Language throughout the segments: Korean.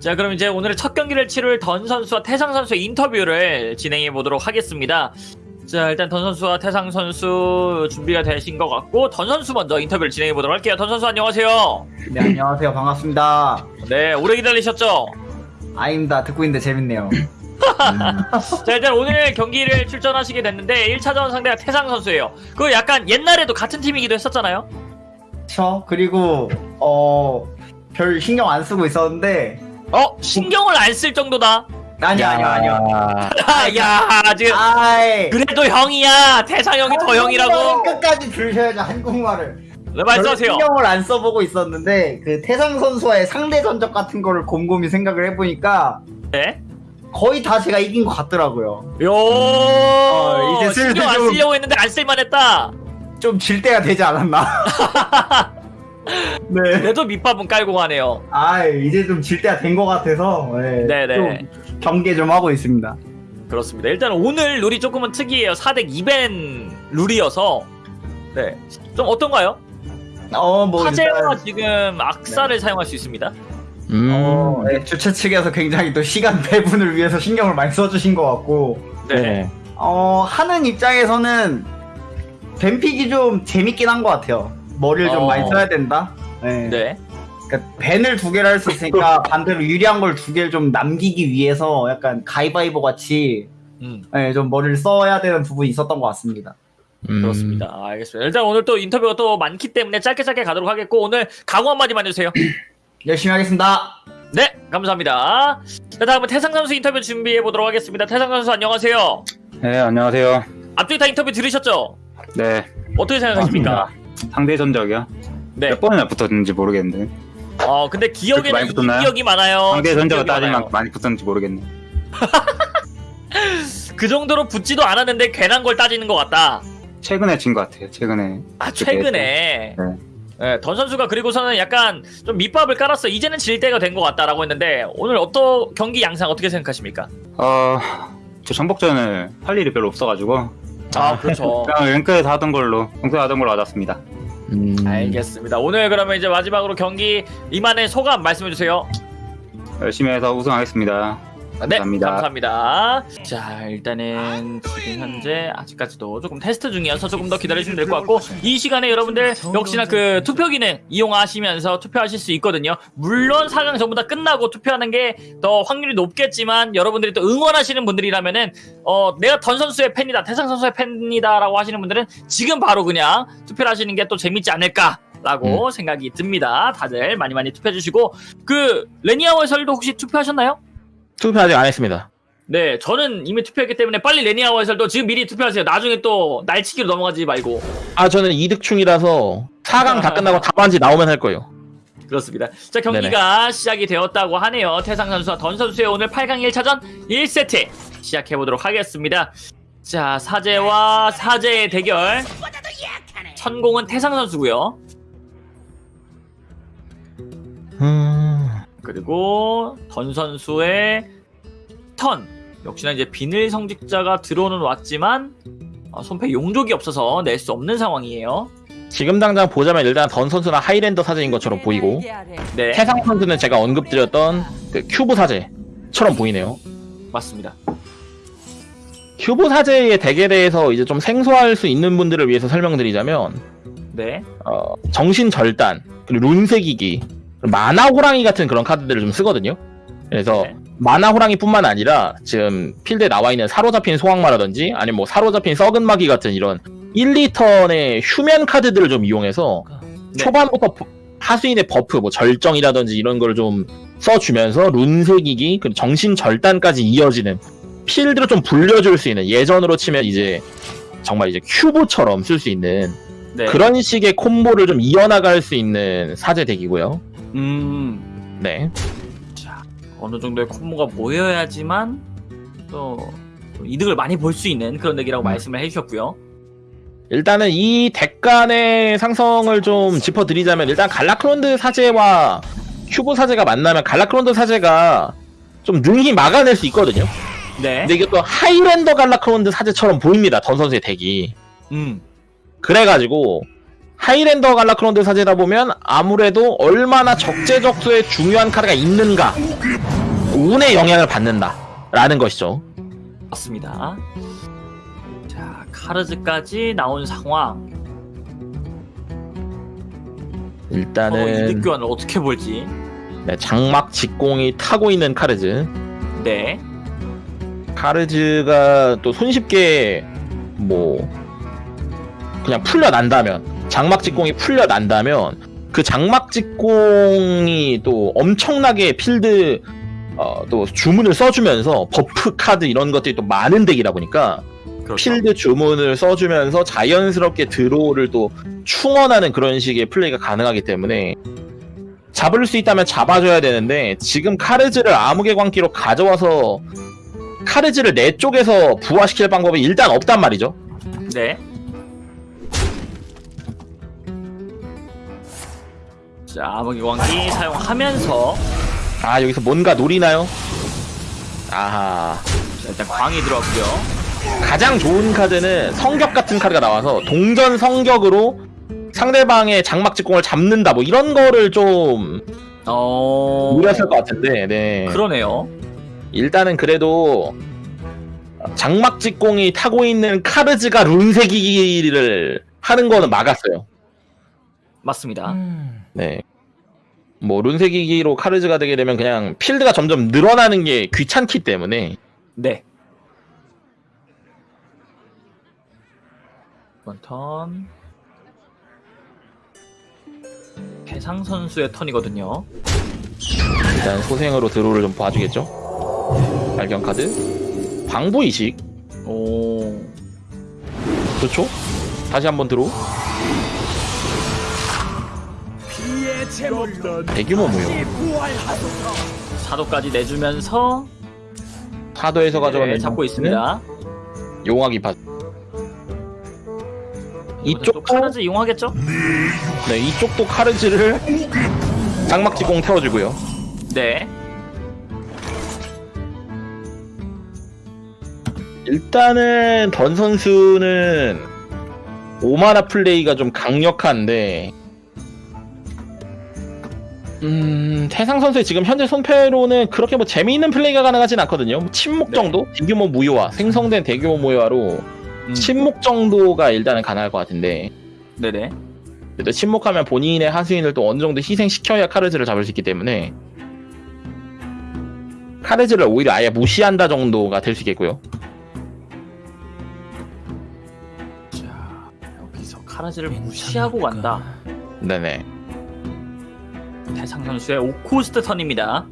자 그럼 이제 오늘의 첫 경기를 치를 던 선수와 태상 선수의 인터뷰를 진행해 보도록 하겠습니다. 자 일단 던 선수와 태상 선수 준비가 되신 것 같고 던 선수 먼저 인터뷰를 진행해 보도록 할게요. 던 선수 안녕하세요. 네 안녕하세요 반갑습니다 네 오래 기다리셨죠? 아닙니다 듣고 있는데 재밌네요 자 일단 오늘 경기를 출전하시게 됐는데 1차전 상대가 태상 선수예요. 그 약간 옛날에도 같은 팀이기도 했었잖아요. 저 그리고 어 별 신경 안 쓰고 있었는데 어 신경을 안 쓸 정도다. 아니요 아니요 아니요 아야 지금 아이 그래도 형이야 태상 형이 더 형이라고. 끝까지 줄셔야죠 한국말을 네, 별로 말씀하세요. 신경을 안 써보고 있었는데 그 태상 선수와의 상대 전적 같은 거를 곰곰이 생각을 해보니까 네. 거의 다 제가 이긴 것 같더라고요 요 어, 이제 신경 안 좀- 쓰려고 했는데 안 쓸만했다. 좀 질 때가 되지 않았나 네. 그래도 밑밥은 깔고 가네요. 아 이제 좀 질 때가 된 것 같아서 네, 네네. 좀 경계 좀 하고 있습니다 그렇습니다. 일단 오늘 룰이 조금은 특이해요. 4대 2벤 룰이어서 네. 좀 어떤가요? 어뭐 화재와 지금 악사를 사용할 수 있습니다. 음. 어, 네, 주최 측에서 굉장히 또 시간 배분을 위해서 신경을 많이 써주신 것 같고, 네. 어, 하는 입장에서는 뱀픽이 좀 재밌긴 한 것 같아요. 머리를 좀 어. 많이 써야 된다. 네. 네. 그러니까 밴을 두 개를 할 수 있으니까 반대로 유리한 걸 두 개를 좀 남기기 위해서 약간 가위바위보 같이 음, 네, 좀 머리를 써야 되는 부분이 있었던 것 같습니다. 음. 그렇습니다. 알겠습니다. 일단 오늘 또 인터뷰가 또 많기 때문에 짧게 짧게 가도록 하겠고 오늘 각오 한마디만 해주세요. 열심히 하겠습니다. 네, 감사합니다. 자, 다음은 태상 선수 인터뷰 준비해 보도록 하겠습니다. 태상 선수 안녕하세요. 네, 안녕하세요. 앞쪽에 다 인터뷰 들으셨죠? 네. 어떻게 생각하십니까? 상대 전적이요? 네. 몇 번이나 붙었는지 모르겠는데. 어, 근데 그렇게 기억에는 이 붙었나요? 기억이 많아요. 상대 전적을 따지면. 많이 붙었는지 모르겠네. 그 정도로 붙지도 않았는데 괜한 걸 따지는 것 같다. 최근에 진 것 같아요. 최근에. 아 최근에 네. 네, 던 선수가 그리고서는 약간 좀 밑밥을 깔았어. 이제는 질 때가 된 것 같다라고 했는데 오늘 어떤 경기 양상 어떻게 생각하십니까? 어, 저 정복전을 할 일이 별로 없어가지고 아 그렇죠. 그냥 랭크에서 하던 걸로 평소에 하던 걸로 받았습니다. 음. 알겠습니다. 오늘 그러면 이제 마지막으로 경기 이만의 소감 말씀해 주세요. 열심히 해서 우승하겠습니다. 네, 감사합니다. 감사합니다. 자, 일단은 지금 현재 아직까지도 조금 테스트 중이어서 조금 더 기다려주시면 될 것 같고 이 시간에 여러분들 역시나 그 투표 기능 이용하시면서 투표하실 수 있거든요. 물론 4강 전부 다 끝나고 투표하는 게 더 확률이 높겠지만 여러분들이 또 응원하시는 분들이라면은 어 내가 던 선수의 팬이다, 태상 선수의 팬이다라고 하시는 분들은 지금 바로 그냥 투표를 하시는 게 또 재밌지 않을까 라고 생각이 듭니다. 다들 많이 많이 투표해 주시고 그 레니아워 해설도 혹시 투표하셨나요? 투표 아직 안 했습니다. 네, 저는 이미 투표했기 때문에 빨리 레니아워 해설도 지금 미리 투표하세요. 나중에 또 날치기로 넘어가지 말고. 아 저는 이득충이라서 4강 다 끝나고 답안지 나오면 할 거예요. 그렇습니다. 자, 경기가 시작이 되었다고 하네요. 태상 선수와 던 선수의 오늘 8강 1차전 1세트 시작해보도록 하겠습니다. 자, 사제와 사제의 대결. 천공은 태상 선수고요. 음... 그리고 던 선수의 턴. 역시나 이제 비늘 성직자가 들어오는 왔지만 어, 손패 용족이 없어서 낼 수 없는 상황이에요. 지금 당장 보자면 일단 던 선수나 하이랜더 사제인 것처럼 보이고 네, 태상 선수는 제가 언급드렸던 그 큐브 사제처럼 보이네요. 맞습니다. 큐브 사제의 덱에 대해서 이제 좀 생소할 수 있는 분들을 위해서 설명드리자면 네, 어, 정신 절단 그리고 룬세기기 마나 호랑이 같은 그런 카드들을 좀 쓰거든요. 그래서 네. 마나 호랑이뿐만 아니라 지금 필드에 나와 있는 사로잡힌 소황마라든지 아니면 뭐 사로잡힌 썩은 마기 같은 이런 1, 2턴의 휴면 카드들을 좀 이용해서 네. 초반부터 버- 하수인의 buff 뭐 절정이라든지 이런 걸 좀 써주면서 그리고 정신 절단까지 이어지는 필드를 좀 불려줄 수 있는 예전으로 치면 이제 정말 이제 큐브처럼 쓸 수 있는 네. 그런 식의 콤보를 좀 이어나갈 수 있는 사제 덱이고요. 음, 네. 어느 정도의 콤보가 모여야지만 또, 또 이득을 많이 볼 수 있는 그런 덱이라고 음. 말씀을 해주셨고요. 일단은 이 덱 간의 상성을 좀 짚어드리자면 일단 갈라크론드 사제와 큐브 사제가 만나면 갈라크론드 사제가 좀 능히 막아낼 수 있거든요. 네. 근데 이게 또 highlander 갈라크론드 사제처럼 보입니다. 던 선수의 덱이. 음. 그래가지고 highlander 갈라크론드 사제다 보면 아무래도 얼마나 적재적소에 중요한 카드가 있는가 운의 영향을 받는다 라는 것이죠. 맞습니다. 자, 카르즈까지 나온 상황. 어, 일단은 이득 교환을 어떻게 볼지. 네, 장막 직공이 타고 있는 카르즈. 네. 카르즈가 또 손쉽게 뭐 그냥 풀려난다면 장막 직공이 풀려난다면 그 장막 직공이 또 엄청나게 필드 어, 또 주문을 써주면서 buff 카드 이런 것들이 또 많은 덱이다 보니까 그렇죠. 필드 주문을 써주면서 자연스럽게 draw를 또 충원하는 그런 식의 플레이가 가능하기 때문에 잡을 수 있다면 잡아줘야 되는데 지금 카르즈를 암흑의 광기로 가져와서 카르즈를 내 쪽에서 부화시킬 방법이 일단 없단 말이죠. 네. 자, 암흑의 광기 사용하면서 아 여기서 뭔가 노리나요? 아하 자, 일단 광이 들어왔고요. 가장 좋은 카드는 성격 같은 카드가 나와서 동전 성격으로 상대방의 장막 직공을 잡는다 뭐 이런 거를 좀 어. 노렸을 것 같은데 네. 그러네요. 일단은 그래도 장막 직공이 타고 있는 카르즈가 룬세기를 하는 거는 막았어요. 맞습니다. 네. 뭐 룬세기기로 카르즈가 되게 되면 그냥 필드가 점점 늘어나는 게 귀찮기 때문에 네. 이번 턴 해상 선수의 턴이거든요. 일단 소생으로 드로우를 좀 봐주겠죠. 발견 카드, 방부 이식, 오. 좋죠. 다시 한번 드로우. 대규모 무효. 사도까지 내주면서 사도에서 가져가는 네, 잡고 있습니다. 용화기 파. 이쪽도 이쪽도 카르즈 이용하겠죠? 네 이쪽도 카르즈를 장막 직공 태워주고요. 네. 일단은 던 선수는 오마나 플레이가 좀 강력한데 음 태상 선수의 지금 현재 손패로는 그렇게 뭐 재미있는 플레이가 가능하진 않거든요. 뭐 침묵 네. 정도? 대규모 무효화. 생성된 대규모 무효화로 음, 침묵 정도가 일단은 가능할 것 같은데. 네네. 그래도 침묵하면 본인의 하수인을 또 어느 정도 희생시켜야 카르즈를 잡을 수 있기 때문에 카르즈를 오히려 아예 무시한다 정도가 될 수 있겠고요. 자, 여기서 카르즈를 무시하고 간다. 네네 대상 선수의 오코스트 턴입니다.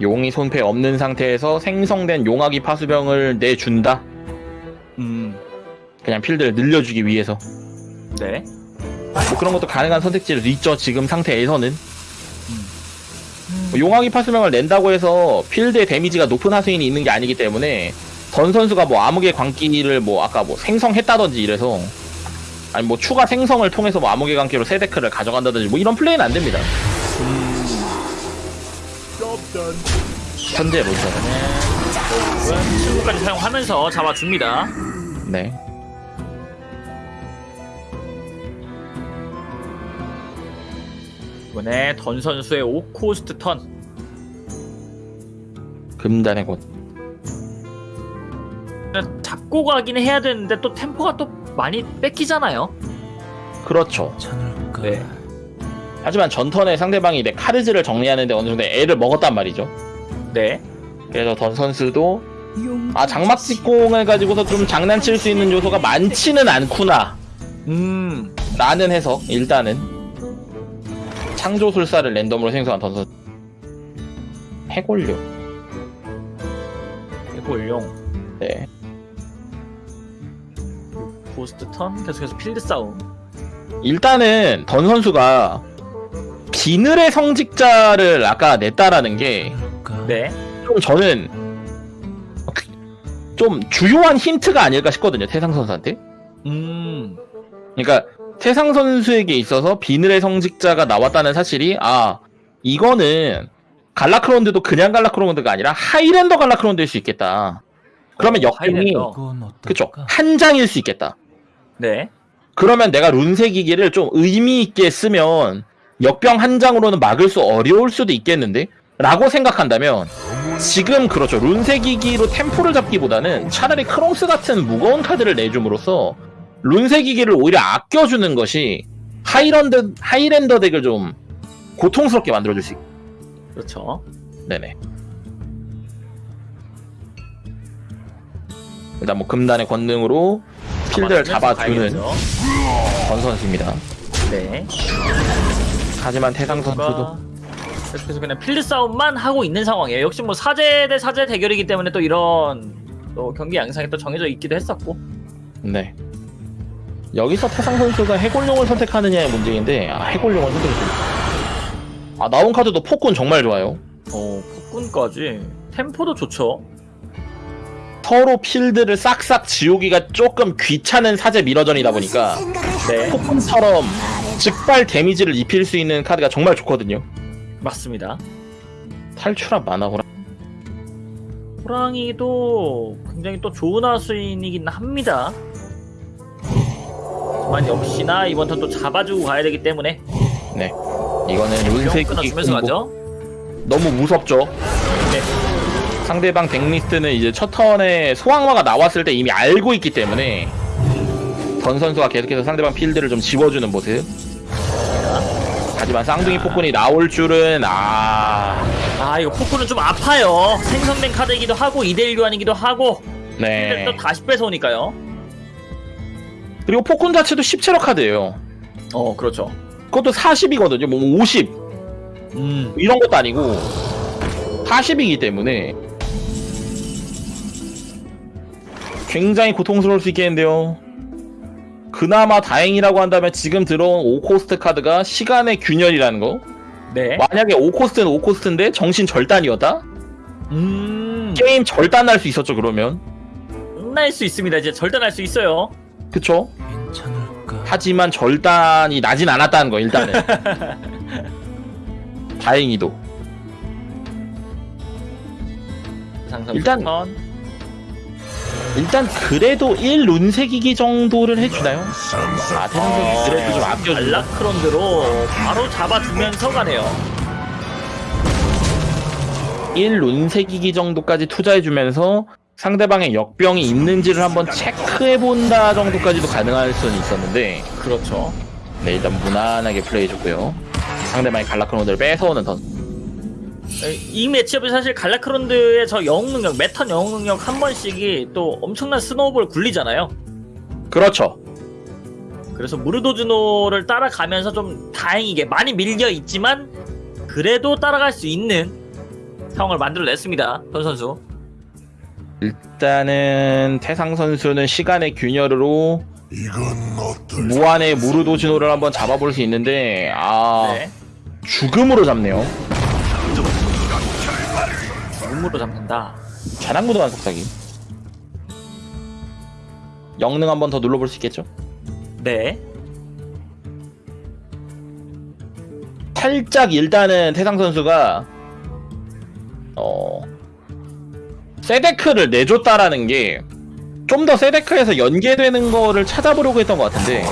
용이 손패 없는 상태에서 생성된 용화기 파수병을 내준다. 음, 그냥 필드를 늘려주기 위해서. 네. 뭐 그런 것도 가능한 선택지도 있죠. 지금 상태에서는. 뭐 용화기 파수병을 낸다고 해서 필드의 데미지가 높은 하수인이 있는 게 아니기 때문에 던 선수가 뭐 암흑의 광기를 뭐 아까 뭐 생성했다든지 이래서 아니 뭐 추가 생성을 통해서 뭐 암흑의 광기로 세 데크를 가져간다든지 뭐 이런 플레이는 안 됩니다. 현재 로저는 친구까지 사용하면서 잡아줍니다. 네. 이번에 던 선수의 오코스트 턴. 금단의 곳. 잡고 가긴 해야 되는데 또 템포가 또 많이 뺏기잖아요. 그렇죠. 네. 하지만 전턴에 상대방이 내 카르즈를 정리하는데 어느 정도 애를 먹었단 말이죠. 네. 그래서 던 선수도 아 장막 직공을 가지고서 좀 장난칠 수 있는 요소가 많지는 않구나 음, 라는 해석 일단은 창조술사를 랜덤으로 생성한 던 선수 해골류 해골용. 네 포스트 턴 계속해서 필드 싸움. 일단은 던 선수가 비늘의 성직자를 아까 냈다라는 게좀 네. 저는 좀 주요한 힌트가 아닐까 싶거든요 태상 선수한테 음, 그러니까 태상 선수에게 있어서 비늘의 성직자가 나왔다는 사실이 아 이거는 갈라크론드도 그냥 갈라크론드가 아니라 하이랜더 갈라크론드일 수 있겠다. 그러면 어, 역행이. 그쵸 한 장일 수 있겠다. 네. 그러면 내가 룬세기기를 좀 의미 있게 쓰면 역병 한 장으로는 막을 수 어려울 수도 있겠는데? 라고 생각한다면 지금 그렇죠 룬새기기로 템포를 잡기보다는 차라리 크롱스 같은 무거운 카드를 내줌으로써 룬새기기를 오히려 아껴주는 것이 하이런드, highlander 덱을 좀 고통스럽게 만들어줄 수 있... 그렇죠. 네네 일단 뭐 금단의 권능으로 필드를 잡아주는 다행이죠. 전 선수입니다 네. 하지만 태상 선수도 계속해서 그냥 필드 싸움만 하고 있는 상황이에요. 역시 뭐 사제 대 사제 대결이기 때문에 또 이런 또 경기 양상이 또 정해져 있기도 했었고. 네. 여기서 태상 선수가 해골용을 선택하느냐의 문제인데 아 해골용을 선택했습니다. 아 나온 카드도 폭군 정말 좋아요. 어, 폭군까지 템포도 좋죠. 서로 필드를 싹싹 지우기가 조금 귀찮은 사제 미러전이다 보니까 네, 폭군처럼 즉발 damage를 입힐 수 있는 카드가 정말 좋거든요. 맞습니다. 탈출한 마나호라. 호랑이도 굉장히 또 좋은 하수인이긴 합니다. 하지만 역시나 이번 턴 또 잡아주고 가야 되기 때문에 네. 이거는 병 룬새기기 끊어주면서 가죠. 너무 무섭죠. 네. 상대방 덱리스트는 이제 첫 턴에 소황화가 나왔을 때 이미 알고 있기 때문에 던 선수가 계속해서 상대방 필드를 좀 지워주는 모습. 하지만 쌍둥이 폭군이 나올 줄은 아 아 이거 폭군은 좀 아파요. 생성된 카드이기도 하고 2대1 교환이기도 하고 네. 또 다시 뺏어오니까요. 그리고 폭군 자체도 17호 카드예요. 어 그렇죠. 그것도 40이거든요. 뭐 50. 음 이런 것도 아니고 40이기 때문에 굉장히 고통스러울 수 있겠는데요. 그나마 다행이라고 한다면 지금 들어온 5코스트 카드가 시간의 균열이라는 거. 네. 만약에 5코스트는 5코스트인데 정신 절단이었다? 음 게임 절단 날수 있었죠, 그러면. 끝날 수 있습니다. 이제 절단할 수 있어요. 그쵸? 하지만 절단이 나진 않았다는 거, 일단은. 다행히도. 일단- 턴. 일단 그래도 1룬색이기 정도를 해주나요? 아 태상선수 그래도 좀 아껴준다 알라크론드로 바로 잡아주면서 가네요. 1룬색이기 정도까지 투자해주면서 상대방의 역병이 있는지를 한번 체크해본다 정도까지도 가능할 수는 있었는데 그렇죠. 네 일단 무난하게 플레이해줬고요 상대방의 갈라크로드를 뺏어오는 던 이 매치업이 사실 갈라크론드의 저 영웅 능력, 매턴 영웅 능력 한 번씩이 또 엄청난 스노우볼 굴리잖아요. 그렇죠 그래서 무르도즈노를 따라가면서 좀 다행이게 많이 밀려 있지만 그래도 따라갈 수 있는 상황을 만들어냈습니다. 던 선수. 일단은 태상 선수는 시간의 균열으로 무한의 무르도지노를 한번 잡아볼 수 있는데 아 네. 죽음으로 잡네요 몸으로 잡는다. 자랑무도한 속삭임 영능 한 번 더 눌러볼 수 있겠죠? 네. 살짝 일단은 태상 선수가 어 세데크를 내줬다라는 게 좀 더 세데크에서 연계되는 거를 찾아보려고 했던 것 같은데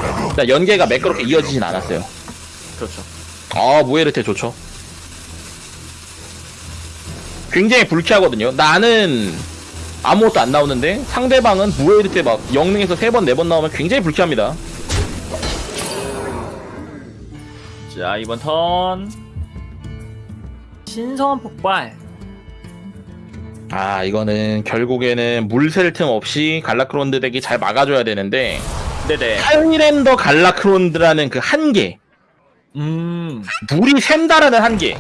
연계가 매끄럽게 이어지진 않았어요. 그렇죠. 아 무에르테 좋죠. 굉장히 불쾌하거든요. 나는 아무것도 안 나오는데 상대방은 무에르테 막 영능에서 세번네번 나오면 굉장히 불쾌합니다. 자, 이번 턴. 신성한 폭발. 아 이거는 결국에는 물셀틈 없이 갈라크론드 덱이 잘 막아줘야 되는데 네네. 하이랜더 갈라크론드라는 그 한계 음. 물이 샌다라는 한계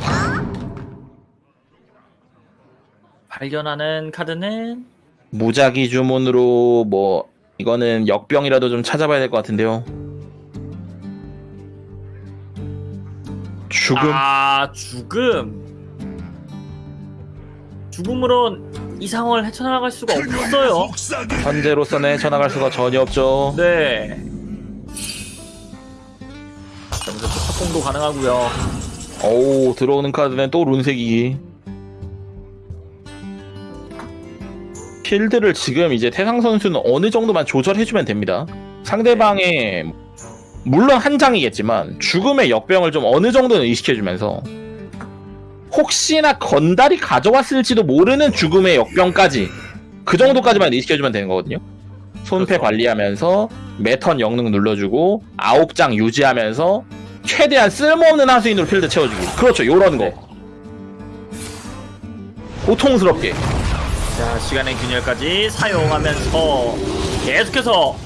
발견하는 카드는 무작위 주문으로 뭐 이거는 역병이라도 좀 찾아봐야 될 것 같은데요 죽음 아, 죽음. 죽음으로 이 상황을 헤쳐나갈 수가 없어요. 현재로서는 헤쳐나갈 수가 전혀 없죠 네. 또 합공도 가능하고요. 오 들어오는 카드는 또 룬색이 필드를 지금 이제 태상 선수는 어느 정도만 조절해주면 됩니다 상대방의 물론 한 장이겠지만 죽음의 역병을 좀 어느 정도는 의식해주면서 혹시나 건달이 가져왔을지도 모르는 죽음의 역병까지 그 정도까지만 의식해주면 되는 거거든요. 손패 그렇죠. 관리하면서 매턴 영능 눌러주고 아홉 장 유지하면서 최대한 쓸모없는 하수인으로 필드 채워주기. 그렇죠, 요런 거. 고통스럽게. 자 시간의 균열까지 사용하면서 계속해서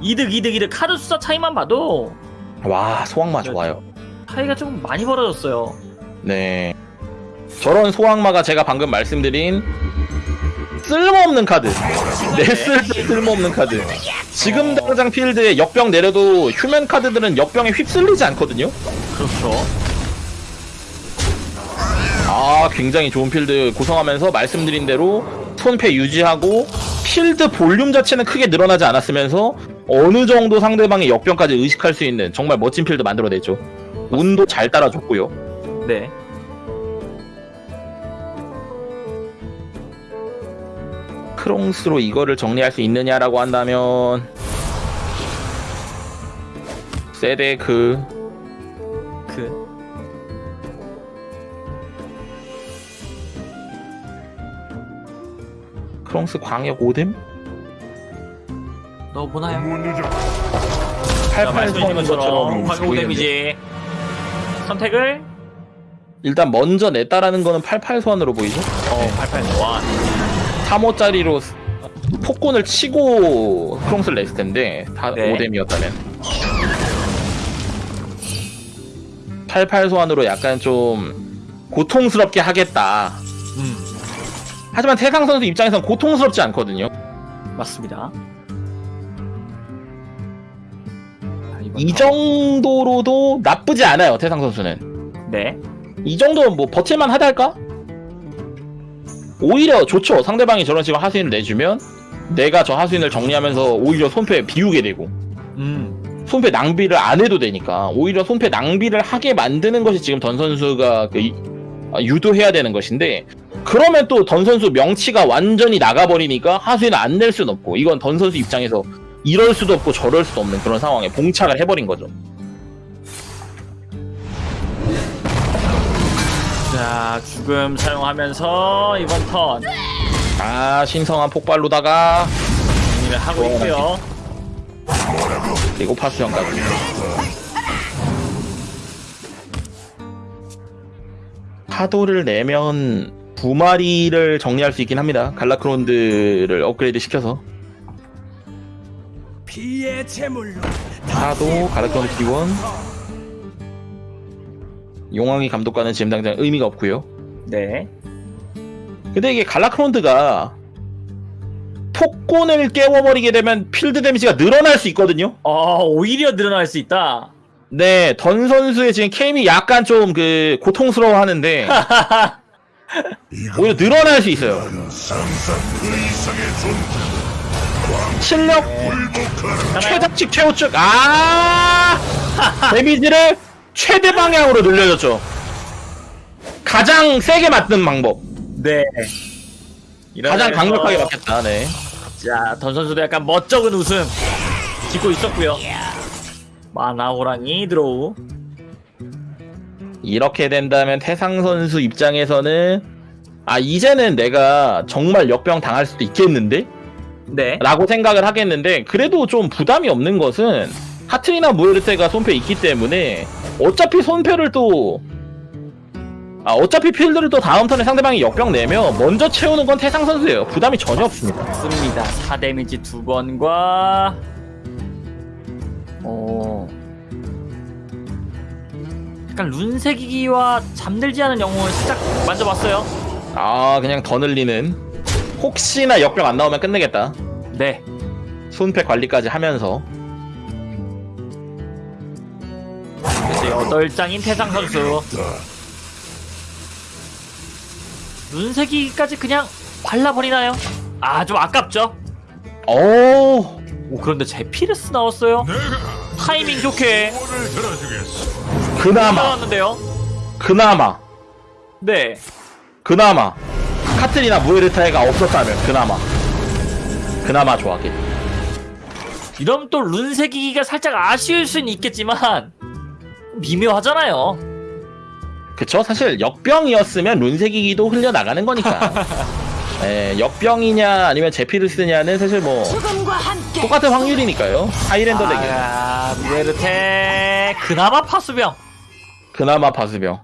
이득 이득 이득 카드 숫자 차이만 봐도 와, 소황마 좋아요. 차이가 좀 많이 벌어졌어요. 네. 저런 소황마가 제가 방금 말씀드린 쓸모없는 카드. 냈을 때 쓸모없는 카드. 지금 당장 필드에 역병 내려도 휴면 카드들은 역병에 휩쓸리지 않거든요. 그렇죠. 아, 굉장히 좋은 필드 구성하면서 말씀드린 대로 손패 유지하고 필드 볼륨 자체는 크게 늘어나지 않았으면서 어느 정도 상대방의 역병까지 의식할 수 있는 정말 멋진 필드 만들어냈죠. 운도 잘 따라줬고요. 네. 크롱스로 이거를 정리할 수 있느냐라고 한다면 세데크 크롱스 광역 오뎀 너 보나요? 88 말씀해주신 것처럼 광고 보이는데. 데미지 선택을 일단 먼저 냈다라는 거는 88 소환으로 보이죠? 어 88 소환 3호짜리로 폭군을 치고 크롱스를 냈을 텐데 다 네. 오뎀이었다면 88 소환으로 약간 좀 고통스럽게 하겠다 음 하지만 태상 선수 입장에선 고통스럽지 않거든요 맞습니다. 자, 이번 이 더. 정도로도 나쁘지 않아요 태상 선수는 네. 이 정도 뭐 버틸만 하다 할까? 오히려 좋죠 상대방이 저런 식으로 하수인을 내주면 내가 저 하수인을 정리하면서 오히려 손패 비우게 되고 음 손패 낭비를 안 해도 되니까 오히려 손패 낭비를 하게 만드는 것이 지금 던 선수가 그 이- 아, 유도해야 되는 것인데 그러면 또 던 선수 명치가 완전히 나가버리니까 하수인을 안낼 수는 없고 이건 던 선수 입장에서 이럴 수도 없고 저럴 수도 없는 그런 상황에 봉착을 해버린 거죠. 자 죽음 사용하면서 이번 턴 아 신성한 폭발로다가 정리를 하고 어, 있고요. 그리고 파수형까지. 파도를 내면 두 마리를 정리할 수 있긴 합니다. 갈라크론드를 업그레이드 시켜서. 피의 제물로 파도, 갈라크론드 기원. 용왕이 감독과는 지금 당장 의미가 없고요. 네. 근데 이게 갈라크론드가 폭곤을 깨워버리게 되면 필드 데미지가 늘어날 수 있거든요. 어 오히려 늘어날 수 있다. 네, 던 선수의 지금 케임이 약간 좀 그 고통스러워 하는데 오히려 늘어날 수 있어요. 실력 최다칙 최우측 아 데미지를 최대 방향으로 늘려줬죠. 가장 세게 맞는 방법, 네. 가장 강력하게 맞겠다. 네. 자, 던 선수도 약간 멋쩍은 웃음 짓고 있었고요. 마나 호랑이 드로우. 이렇게 된다면 태상 선수 입장에서는 아 이제는 내가 정말 역병 당할 수도 있겠는데? 네. 라고 생각을 하겠는데 그래도 좀 부담이 없는 것은 하트리나 무에르테가 손패 있기 때문에 어차피 손패를 또 아, 어차피 필드를 또 다음 턴에 상대방이 역병 내면 먼저 채우는 건 태상 선수예요. 부담이 전혀 없습니다. 맞습니다. 4데미지 두 번과 어 약간 룬세기기와 잠들지 않은 영웅을 살짝 만져봤어요. 아 그냥 더 늘리는 혹시나 역병 안 나오면 끝내겠다. 네. 손패 관리까지 하면서 이제 여덟 장인 태상 선수. 룬세기까지 그냥 발라버리나요? 아 좀 아깝죠? 어오 그런데 제피르스 나왔어요. 타이밍 좋게 그나마 나왔는데요. 그나마 네. 그나마 카트리나 무에르타이가 없었다면 그나마 그나마 좋았겠지 이러면 또 룬세기기가 살짝 아쉬울 수는 있겠지만 미묘하잖아요. 그쵸? 사실 역병이었으면 룬색이기도 흘려나가는 거니까. 예, 역병이냐 아니면 제피를 쓰냐는 사실 뭐 똑같은 확률이니까요. 하이랜더 덱이 아, 무에르테 그나마 파수병. 그나마 파수병.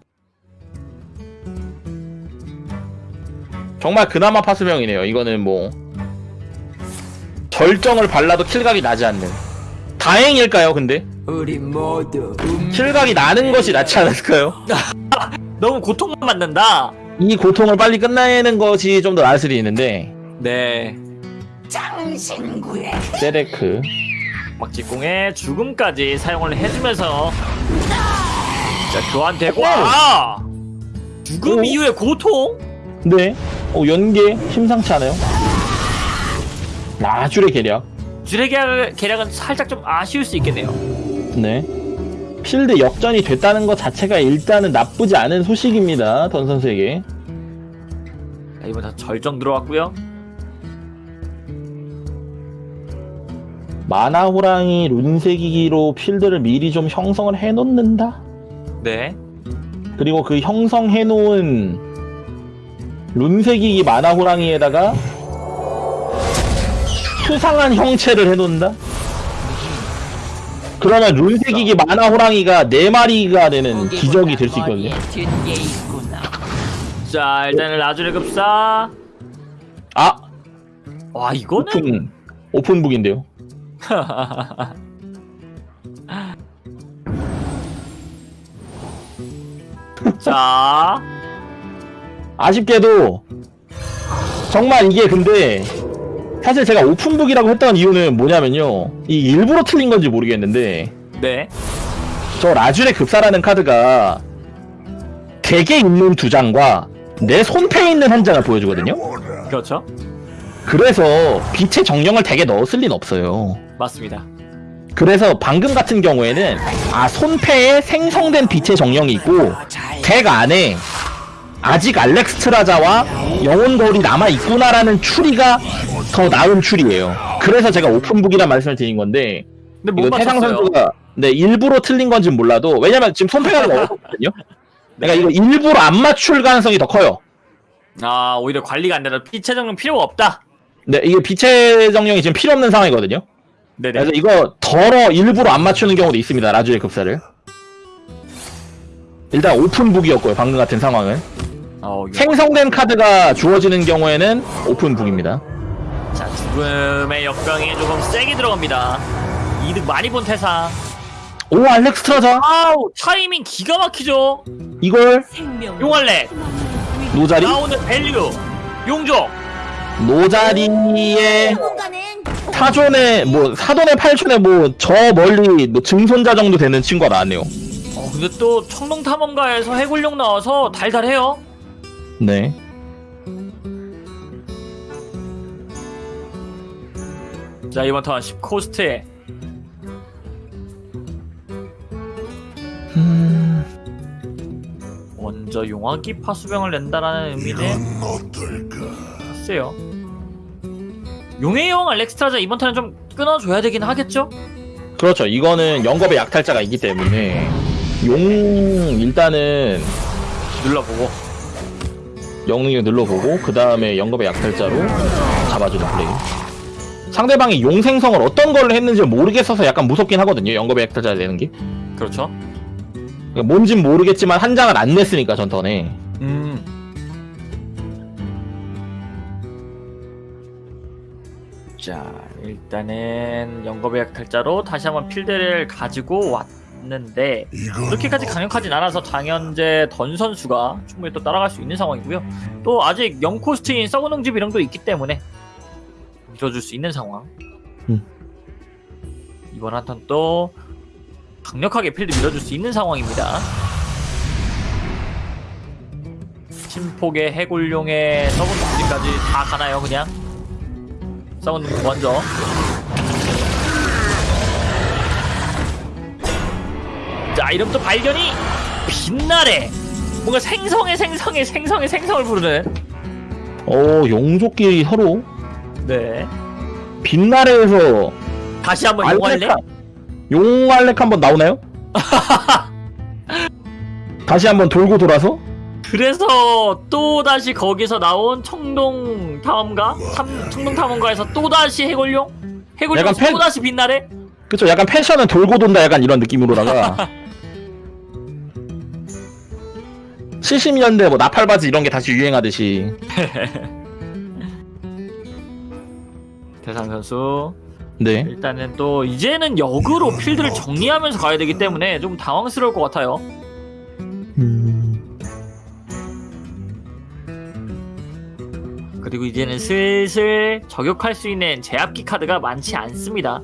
정말 그나마 파수병이네요. 이거는 뭐 절정을 발라도 킬각이 나지 않는. 다행일까요, 근데? 우리 모두 킬각이 나는 것이 낫지 않을까요? 너무 고통만 받는다. 이 고통을 빨리 끝내는 것이 좀 더 나을 수도 있는데 네. 장신구에 세레크 막직공의 죽음까지 사용을 해주면서 자 교환되고 아! 죽음 오. 이후의 고통? 네. 어, 연계 심상치 않아요. 나줄의 계략. 주례 계략, 계략은 살짝 좀 아쉬울 수 있겠네요. 네. 필드 역전이 됐다는 것 자체가 일단은 나쁘지 않은 소식입니다. 던 선수에게. 자, 이번 다 절정 들어왔고요. 마나 호랑이 룬세기기로 필드를 미리 좀 형성을 해놓는다. 네. 그리고 그 형성해놓은 룬세기기 마나 호랑이에다가 수상한 형체를 해놓는다. 그러면 룬세기기 마나 호랑이가 네 마리가 되는 기적이 될 수 있거든요. 자 일단은 라주레 급사. 아 와 이거는 오픈 오픈북인데요. 자 아쉽게도 정말 이게 근데 사실 제가 open book이라고 했던 이유는 뭐냐면요. 이 일부러 틀린 건지 모르겠는데 네. 저 라줄의 급사라는 카드가 덱에 있는 두 장과 내 손패에 있는 한 장을 보여주거든요. 그렇죠. 그래서 빛의 정령을 덱에 넣었을 리는 없어요. 맞습니다. 그래서 방금 같은 경우에는 아 손패에 생성된 빛의 정령이 있고 덱 안에 아직 알렉스트라자와 영혼 거울이 남아 있구나라는 추리가 더 나은 추리예요. 그래서 제가 오픈북이란 말씀을 드린 건데 근데 못 이거 태상. 선수가 네 일부러 틀린 건진 몰라도 왜냐면 지금 손패가 넣었거든요. 그러니까 이거 일부러 안 맞출 가능성이 더 커요. 아 오히려 관리가 안 되다. 피체 정령 필요가 없다. 네 이게 빛의 정령이 지금 필요 없는 상황이거든요. 네네. 그래서 이거 덜어 일부러 안 맞추는 경우도 있습니다. 라주의 급사를. 일단 open book이었고요. 방금 같은 상황은. 어, 이거- 생성된 카드가 주어지는 경우에는 open book입니다. 자 죽음의 역병이 조금 세게 들어갑니다. 이득 많이 본 태상. 오 알렉스트라자 아우 타이밍 기가 막히죠. 이걸 생명 용할래 노자리 나오는 value 용족. 노자리의 사존의 뭐 사돈의 팔촌에 뭐 저 멀리 뭐 증손자 정도 되는 친구가 나왔네요. 어 근데 또 청룡 탐험가에서 해골용 나와서 달달해요. 네. 자 이번 턴 10코스트에 음, 먼저 용화기 파수병을 낸다라는 의미는 글쎄요. 용의 영 알렉스트라자 이번 턴은 좀 끊어줘야 되긴 하겠죠? 그렇죠. 이거는 영겁의 약탈자가 있기 때문에 용 일단은 눌러보고 영능력 눌러보고 그 다음에 영겁의 약탈자로 잡아주는 플레이. 상대방이 용 생성을 어떤 걸로 했는지 모르겠어서 약간 무섭긴 하거든요. 영겁의 약탈자 내는 게. 그렇죠. 뭔진 모르겠지만 한 장을 안 냈으니까 전 턴에. 음. 자 일단은 영겁의 약탈자로 다시 한번 필드를 가지고 왔는데 그렇게까지 강력하진 않아서 장현재 던 선수가 충분히 또 따라갈 수 있는 상황이고요. 또 아직 0코스트인 썩은 집 이랑도 있기 때문에 밀어줄 수 있는 상황. 음. 이번 한턴 또 강력하게 필드 밀어줄 수 있는 상황입니다. 침폭의 해골용의 썩은 둥지까지 다 가나요 그냥? 썩은 둥지 먼저. 자또 발견이 빛나래. 뭔가 생성의 생성의 생성의 생성을 부르는 어 용족끼리 서로? 네. 빛나래에서 다시 한번 용할래? 용알렉 한번 나오나요? 다시 한번 돌고 돌아서 그래서 또 다시 거기서 나온 청동 탐험가, 탐, 청동 탐험가에서 또 다시 해골용, 해골용 약간 팬- 또 다시 빛나래? 그쵸 약간 패션은 돌고 돈다 약간 이런 느낌으로다가. 70년대 뭐 나팔바지 이런 게 다시 유행하듯이. 대상 선수. 네. 일단은 또 이제는 역으로 필드를 정리하면서 가야 되기 때문에 좀 당황스러울 것 같아요. 그리고 이제는 슬슬 저격할 수 있는 제압기 카드가 많지 않습니다.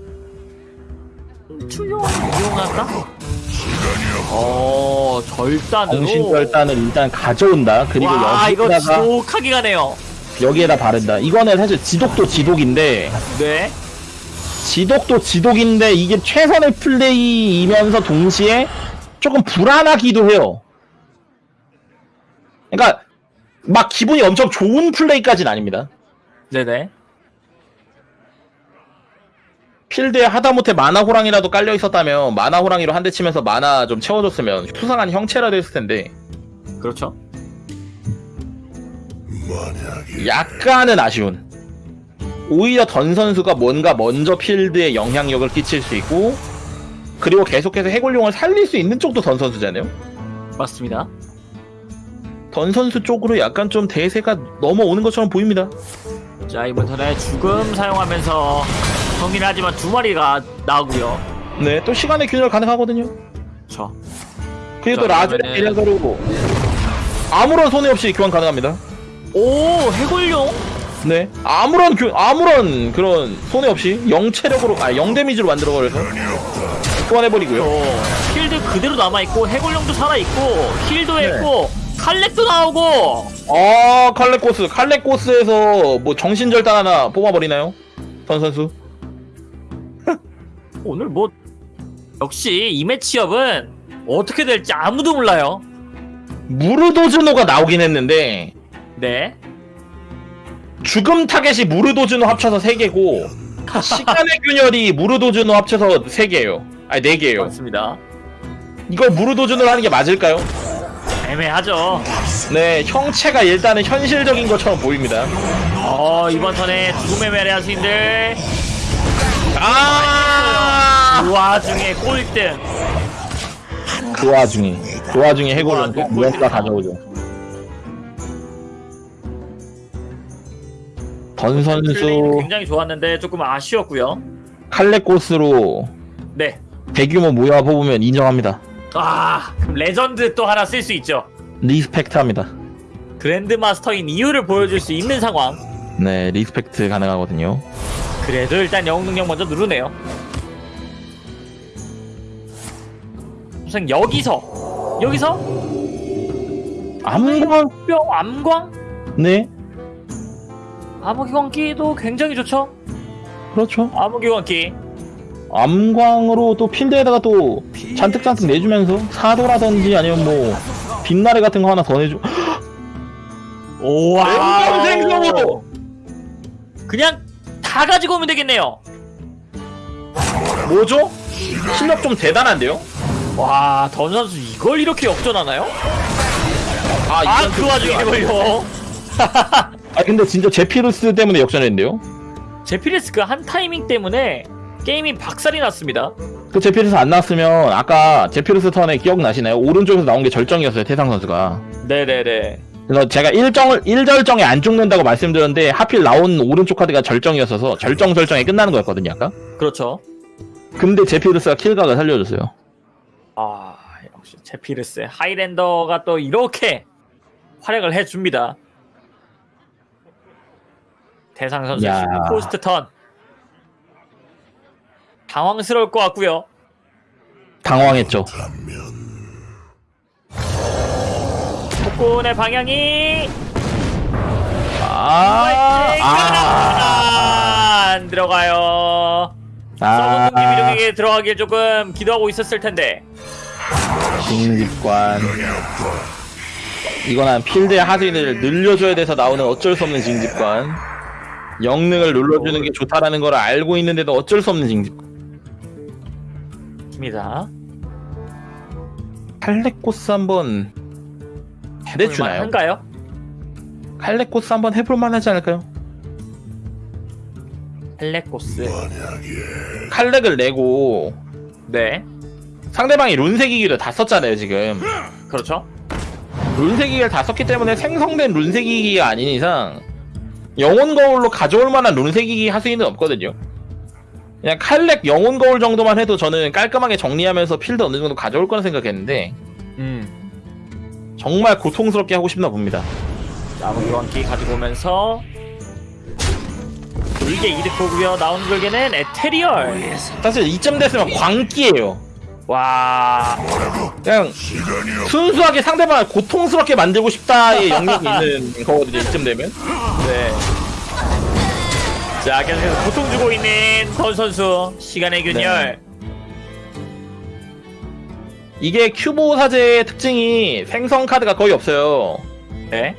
음, 출용을 이용할까? 어, 절단으로. 정신결단을 일단 가져온다 그리고 와, 이거 여기다가 지독하게 가네요. 여기에다 바른다 이거는 사실 지독도 지독인데 네. 지독도 지독인데 이게 최선의 플레이이면서 동시에 조금 불안하기도 해요. 그러니까 막 기분이 엄청 좋은 플레이까지는 아닙니다. 네네. 필드에 하다못해 마나 호랑이라도 깔려 있었다면 마나 호랑이로 한 대 치면서 마나 좀 채워줬으면 수상한 형체라도 했을 텐데 그렇죠. 약간은 아쉬운. 오히려 던 선수가 뭔가 먼저 필드에 영향력을 끼칠 수 있고 그리고 계속해서 해골용을 살릴 수 있는 쪽도 던 선수잖아요. 맞습니다. 던 선수 쪽으로 약간 좀 대세가 넘어오는 것처럼 보입니다. 자, 이번 턴에 죽음 사용하면서 정리를 하지만 두 마리가 나오고요. 네, 또 시간의 균열 가능하거든요. 그렇죠. 그리고 또 자, 라즈의 대략으로 아무런 손해 없이 교환 가능합니다. 오, 해골용? 네, 아무런 교, 아무런 그런 손해 없이 영 체력으로 아영 데미지로 만들어 버려서 교환해버리고요. 어, 필드 그대로 남아 있고, 해골용도 살아 있고, heal도 네. 했고, 칼렉도 나오고! 아 칼레코스, 칼레코스에서 뭐 정신절단 하나 뽑아버리나요? 던 선수. 오늘 뭐, 역시 이 match-up은 어떻게 될지 아무도 몰라요. 무르도즈노가 나오긴 했는데 네. 죽음 타겟이 무르도즈노 합쳐서 3개고 시간의 균열이 무르도즈노 합쳐서 3개예요. 아니 4개예요. 맞습니다. 이걸 무르도준으로 하는 게 맞을까요? 애매하죠. 네, 형체가 일단은 현실적인 것처럼 보입니다. 어, 이번 턴에 죽음의 메레아스인들, 아! 그 와중에 꼴등. 그 와중에, 그 와중에 해골은 와, 또 무언가 가져오죠. 던 플레이는 선수 굉장히 좋았는데 조금 아쉬웠고요. 칼레코스로 네. 대규모 무효 뽑으면 인정합니다. 아, 그럼 레전드 또 하나 쓸 수 있죠. respect합니다. grandmaster인 이유를 보여줄 수 있는 상황. 네, respect 가능하거든요. 그래도 일단 영웅 능력 먼저 누르네요. 우선 여기서 여기서 암광, 뼈 암광 네, 암흑기광기도 굉장히 좋죠. 그렇죠. 암흑기광기 암광으로 또 필드에다가 또 잔뜩 잔뜩 내주면서 사도라든지 아니면 뭐 빛나래 같은 거 하나 더 내주. 오와 생성으로 그냥 다 가지고 오면 되겠네요. 뭐죠? 실력 좀 대단한데요? 와, 던 선수 이걸 이렇게 역전하나요? 아, 아, 그좀 와중에 아니에요. 이걸요. 아 근데 진짜 제피루스 때문에 역전했는데요? 제피레스 그 한 타이밍 때문에 게임이 박살이 났습니다. 그 제피루스 안 나왔으면 아까 제피루스 턴에 기억나시나요? 오른쪽에서 나온 게 절정이었어요 태상 선수가 네네네. 그래서 제가 일정을 일절정에 안 죽는다고 말씀드렸는데 하필 나온 오른쪽 카드가 절정이었어서 절정 절정에 끝나는 거였거든요 아까 그렇죠. 근데 제피루스가 킬각을 살려줬어요 아, 역시 제피레스 하이랜더가 또 이렇게 활약을 해줍니다. 대상 선수 야. 포스트 턴 당황스러울 것 같고요. 당황했죠 폭군의 방향이 아, 아, 안 들어가요. 아, 서문동 김일용에게 들어가길 조금 기도하고 있었을 텐데. 징집관 이거는 필드의 하드를 늘려줘야 돼서 나오는 어쩔 수 없는 징집관 영능을 눌러주는 게 좋다라는 걸 알고 있는데도 어쩔 수 없는 징집관 맞습니다. 칼레코스 한번 해대주나요? 한가요? 칼레코스 한번 해볼만 하지 않을까요? 헬레코스. 칼렉을 내고 네. 상대방이 룬세기기를 다 썼잖아요 지금 그렇죠. 룬세기기를 다 썼기 때문에 생성된 룬세기기가 아닌 이상 영혼 거울로 가져올 만한 룬세기기 하수인은 없거든요 그냥 칼렉 영혼 거울 정도만 해도 저는 깔끔하게 정리하면서 필드 어느 정도 가져올 거라 생각했는데 음. 정말 고통스럽게 하고 싶나 봅니다 나무 교환기 가지고 오면서 불개 이득 보고요. 나오는 불개는 에테리얼. 사실 이쯤 됐으면 광기예요 와. 그냥 순수하게 상대방을 고통스럽게 만들고 싶다의 영역이 있는 거거든요 이쯤 되면 네. 자, 계속해서 고통 주고 있는 던 선수. 시간의 균열. 이게 큐보 사제의 특징이 생성 카드가 거의 없어요 네.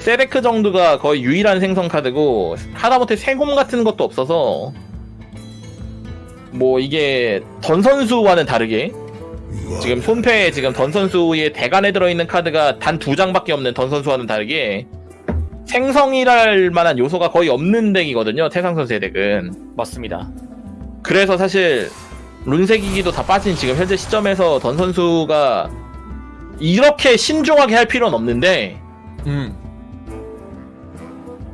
세레크 정도가 거의 유일한 생성 카드고 하다못해 세곰 같은 것도 없어서 뭐 이게 던 선수와는 다르게 지금 손패에 지금 던 선수의 대간에 들어있는 카드가 단 두 장밖에 없는 던 선수와는 다르게 생성이랄 만한 요소가 거의 없는 덱이거든요 태상 선수의 덱은 맞습니다. 그래서 사실 룬색이기도 다 빠진 지금 현재 시점에서 던 선수가 이렇게 신중하게 할 필요는 없는데 음.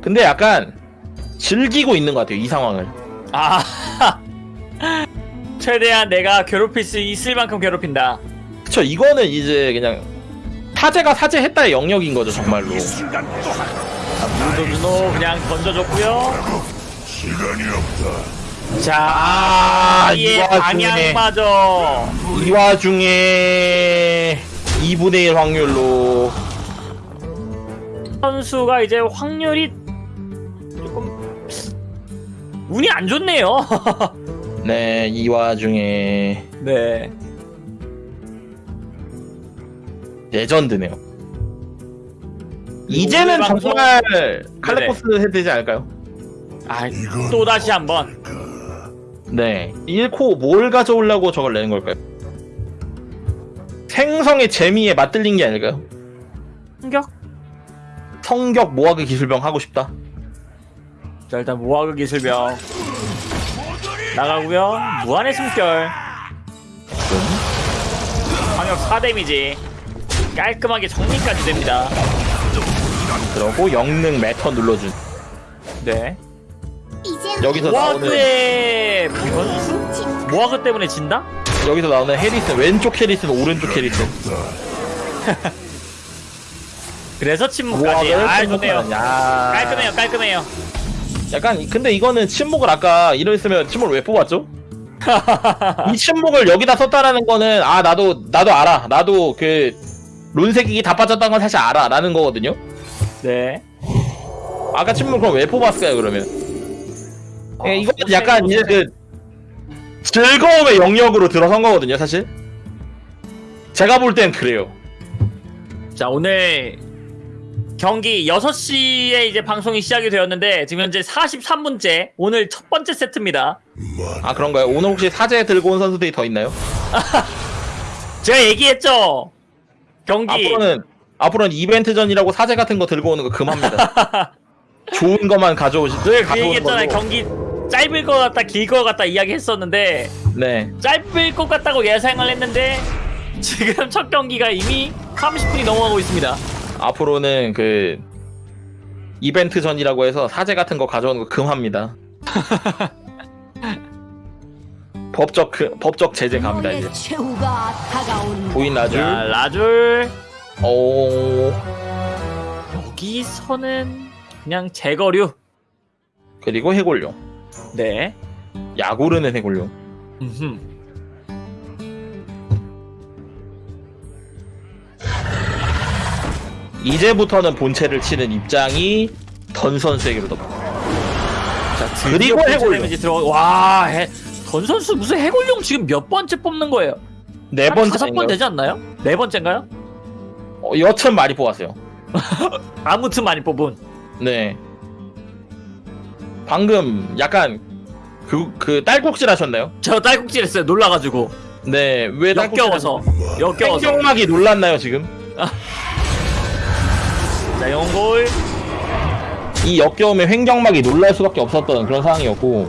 근데 약간 즐기고 있는 것 같아요 이 상황을 아. 최대한 내가 괴롭힐 수 있을 만큼 괴롭힌다. 그쵸 이거는 이제 그냥 사제가 사제했다의 영역인 거죠 정말로 누노 그냥 던져줬고요. 자, 아, 이이 와중에. 방향마저 이 와중에 2분의 1 확률로 선수가 이제 확률이 조금 운이 안 좋네요. 네 이 와중에 네. 레전드네요 이제는 오늘 방송- 정말 칼레코스 해야 되지 않을까요? 아, 또 다시 한번. 네 1코 뭘 가져오려고 저걸 내는 걸까요? 생성의 재미에 맞들린 게 아닐까요? 공격. 성격 모하그 기술병 하고 싶다 자, 일단 무화과 기술병 나가고요. 무한의 숨결. 방역 4 데미지. 깔끔하게 정리까지 됩니다. 그러고 영능 매터 눌러준 네. 여기서 나오는 변수? 무화과 때문에 진다? 여기서 나오는 해리슨 왼쪽 해리슨 오른쪽 해리슨 그래서 침묵까지. 아, 야. 깔끔해요, 깔끔해요. 약간 근데 이거는 침묵을 아까 이랬으면 침묵을 왜 뽑았죠? 이 침묵을 여기다 썼다라는 거는 아 나도 나도 알아 나도 그 룬색이 다 빠졌다는 건 사실 알아 라는 거거든요 네. 아까 침묵 그럼 왜 뽑았을까요 그러면 예, 이거는 약간 이제 그 즐거움의 영역으로 들어선 거거든요 사실 제가 볼 땐 그래요 자, 오늘 경기 6시에 이제 방송이 시작이 되었는데 지금 현재 43분째 오늘 첫 번째 세트입니다. 아 그런가요 오늘 혹시 사제 들고 온 선수들이 더 있나요? 제가 얘기했죠. 경기 앞으로는 앞으로는 이벤트 전이라고 사제 같은 거 들고 오는 거 금합니다. 좋은 것만 가져오시. 네, 그 얘기했잖아요. 경기 짧을 것 같다, 길 것 같다 이야기했었는데 네. 짧을 것 같다고 예상을 했는데 지금 첫 경기가 이미 30분이 넘어가고 있습니다. 앞으로는 그 이벤트 전이라고 해서 사제 같은 거 가져오는 거 금합니다. 법적 그, 법적 제재 갑니다 이제. 나줄. 자, 라줄 오. 여기서는 그냥 제거류. 그리고 해골룡. 네. 야구르는 해골룡. 음흠. 이제부터는 본체를 치는 입장이 던 선수에게로 덮. 자, 그리고 해골룡. 들어. 와, 해, 던 선수 무슨 해골룡 지금 몇 번째 뽑는 거예요? 네한 번째. 다섯 번 되지 않나요? 네 번째인가요? 어, 여튼 많이 뽑았어요. 아무튼 많이 뽑은. 네. 방금 약간 그, 그 딸꾹질 하셨나요? 저 딸꾹질 했어요. 놀라가지고. 네, 왜 역겨워서 역겨워서 횡격막이 놀랐나요 지금? 자 영골 이 역겨움에 횡격막이 놀랄 수밖에 없었던 그런 상황이었고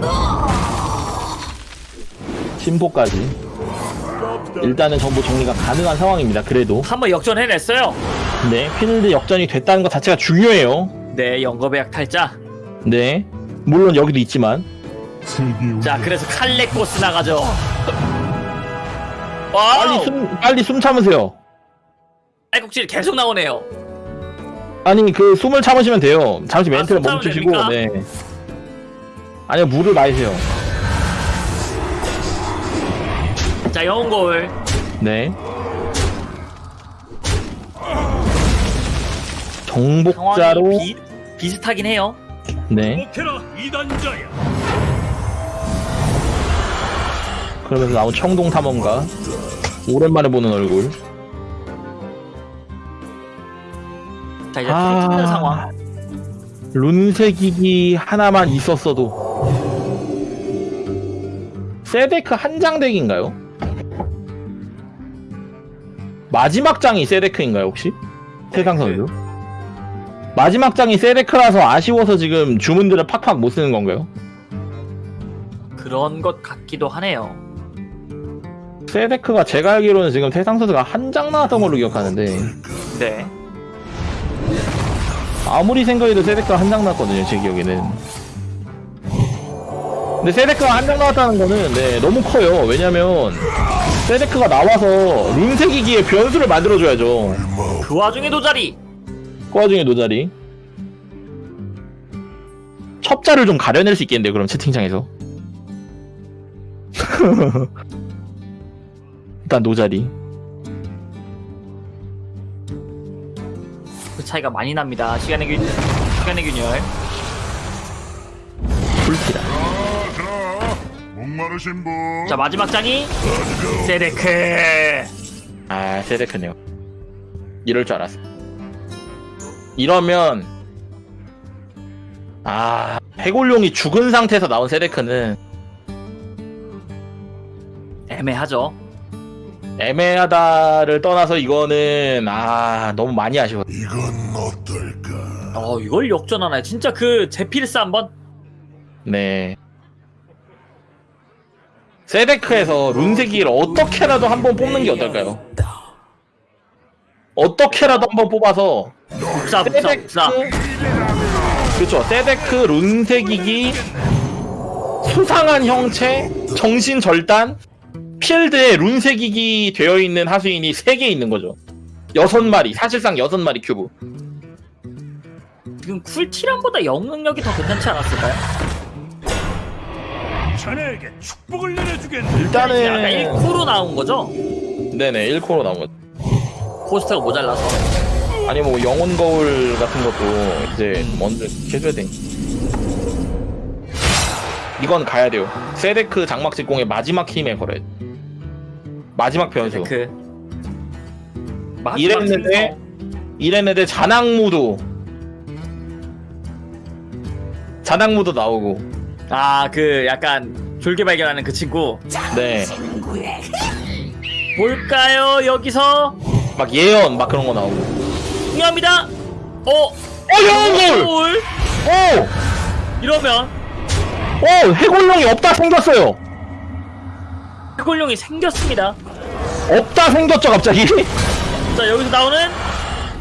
심포까지 일단은 전부 정리가 가능한 상황입니다. 그래도 한번 역전해냈어요 네 필드 역전이 됐다는 것 자체가 중요해요. 네 영겁의 약 탈자 네 물론 여기도 있지만 자 그래서 칼레코스 나가죠 빨리 숨 빨리 숨 참으세요. 알국질 계속 나오네요 아니 그 숨을 참으시면 돼요. 잠시 아, 멘트를 숨 참으면 멈추시고 됩니까? 네. 아니요 물을 마시세요. 자 영골 네. 정복자로 비, 비슷하긴 해요 네. 그러면서 나온 청동 탐험가 오랜만에 보는 얼굴. 자 이제 아. 풀 찍는 상황 룬새기기 하나만 있었어도 세데크 한 장 덱인가요? 마지막 장이 세데크인가요 혹시? 태상 선수? 마지막 장이 세데크라서 아쉬워서 지금 주문들을 팍팍 못 쓰는 건가요? 그런 것 같기도 하네요 세데크가 제가 알기로는 지금 태상 선수가 한 장 나왔던 걸로 기억하는데 네 아무리 생각해도 세데크가 한 장 나왔거든요 제 기억에는 근데 세데크가 한 장 나왔다는 거는 네 너무 커요 왜냐면 세데크가 나와서 룬색이기에 변수를 만들어줘야죠. 그 와중에 도자리. 그 와중에 노자리. 첩자를 좀 가려낼 수 있겠는데요 그럼 채팅창에서? 일단 노자리. 그 차이가 많이 납니다. 시간의 균 시간의 균열. 풀티라 목마르신 분. 자 마지막 장이 세데크. 아 세데크네요. 이럴 줄 알았어. 이러면 아 해골룡이 죽은 상태에서 나온 세데크는 애매하죠. 애매하다를 떠나서 이거는 아 너무 많이 아쉬워. 이건 어떨까? 어 이걸 역전하나요? 진짜 그 제필스 한번? 네 세데크에서 룬세기를 어떻게라도 한 번 뽑는 게 어떨까요? 어떻게라도 한 번 뽑아서 복사 복사 세데크 복사 그렇죠 세데크 룬세기기 수상한 형체 정신 절단 필드에 룬세기기 되어 있는 하수인이 3개 있는 거죠 여섯 마리 사실상 여섯 마리 큐브 지금 쿨티란보다 영능력이 더 괜찮지 않았을까요? 자네에게 축복을 내려주겠네 일단은 1코로 나온 거죠? 네네 1코로 나온 거죠 코스트가 모자라서 아니 뭐 영혼 거울 같은 것도 이제 먼저 해줘야 돼. 이건 가야 돼요. 세데크 장막 직공의 마지막 힘에 걸어야 돼. 마지막 변수. 그 마지막 이랬는데 이랬는데 자낙무도 자낙무도 나오고 아 그 약간 졸개 발견하는 그 친구 네. 볼까요 여기서 막 예언 막 그런 거 나오고. 중요합니다 어? 어 거울. 골 오! 이러면 오 해골룡이 없다 생겼어요. 해골룡이 생겼습니다 없다 생겼죠 갑자기. 자 여기서 나오는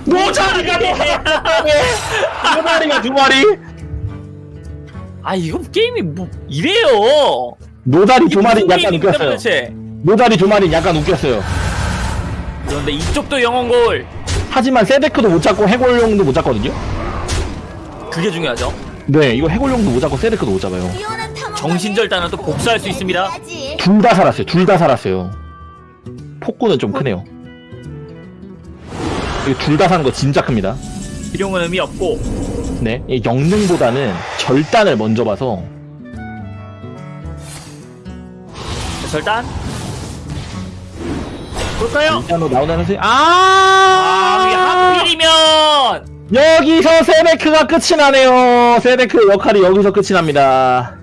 노자리가 두 마리가 두 마리. 아 이건 게임이 뭐 이래요 노다리 두 마리 약간 웃겼어요. 도대체? 노다리 두 마리 약간 웃겼어요. 그런데 이쪽도 영혼골 하지만 세데크도 못 잡고 해골룡도 못 잡거든요. 그게 중요하죠 네, 이거 해골룡도 못 잡고 세데크도 못 잡아요. 정신절단은 또 복수할 수 있습니다 둘 다 살았어요. 둘 다 살았어요. 폭구는 좀 크네요. 이거 둘다 사는 거 진짜 큽니다. 비룡은 의미 없고 네, 이 영능보다는 절단을 먼저 봐서 절단 볼까요? 일단으로 나오는 선수 아, 아, 하필이면 여기서 세데크가 끝이 나네요. 세데크 역할이 여기서 끝이 납니다.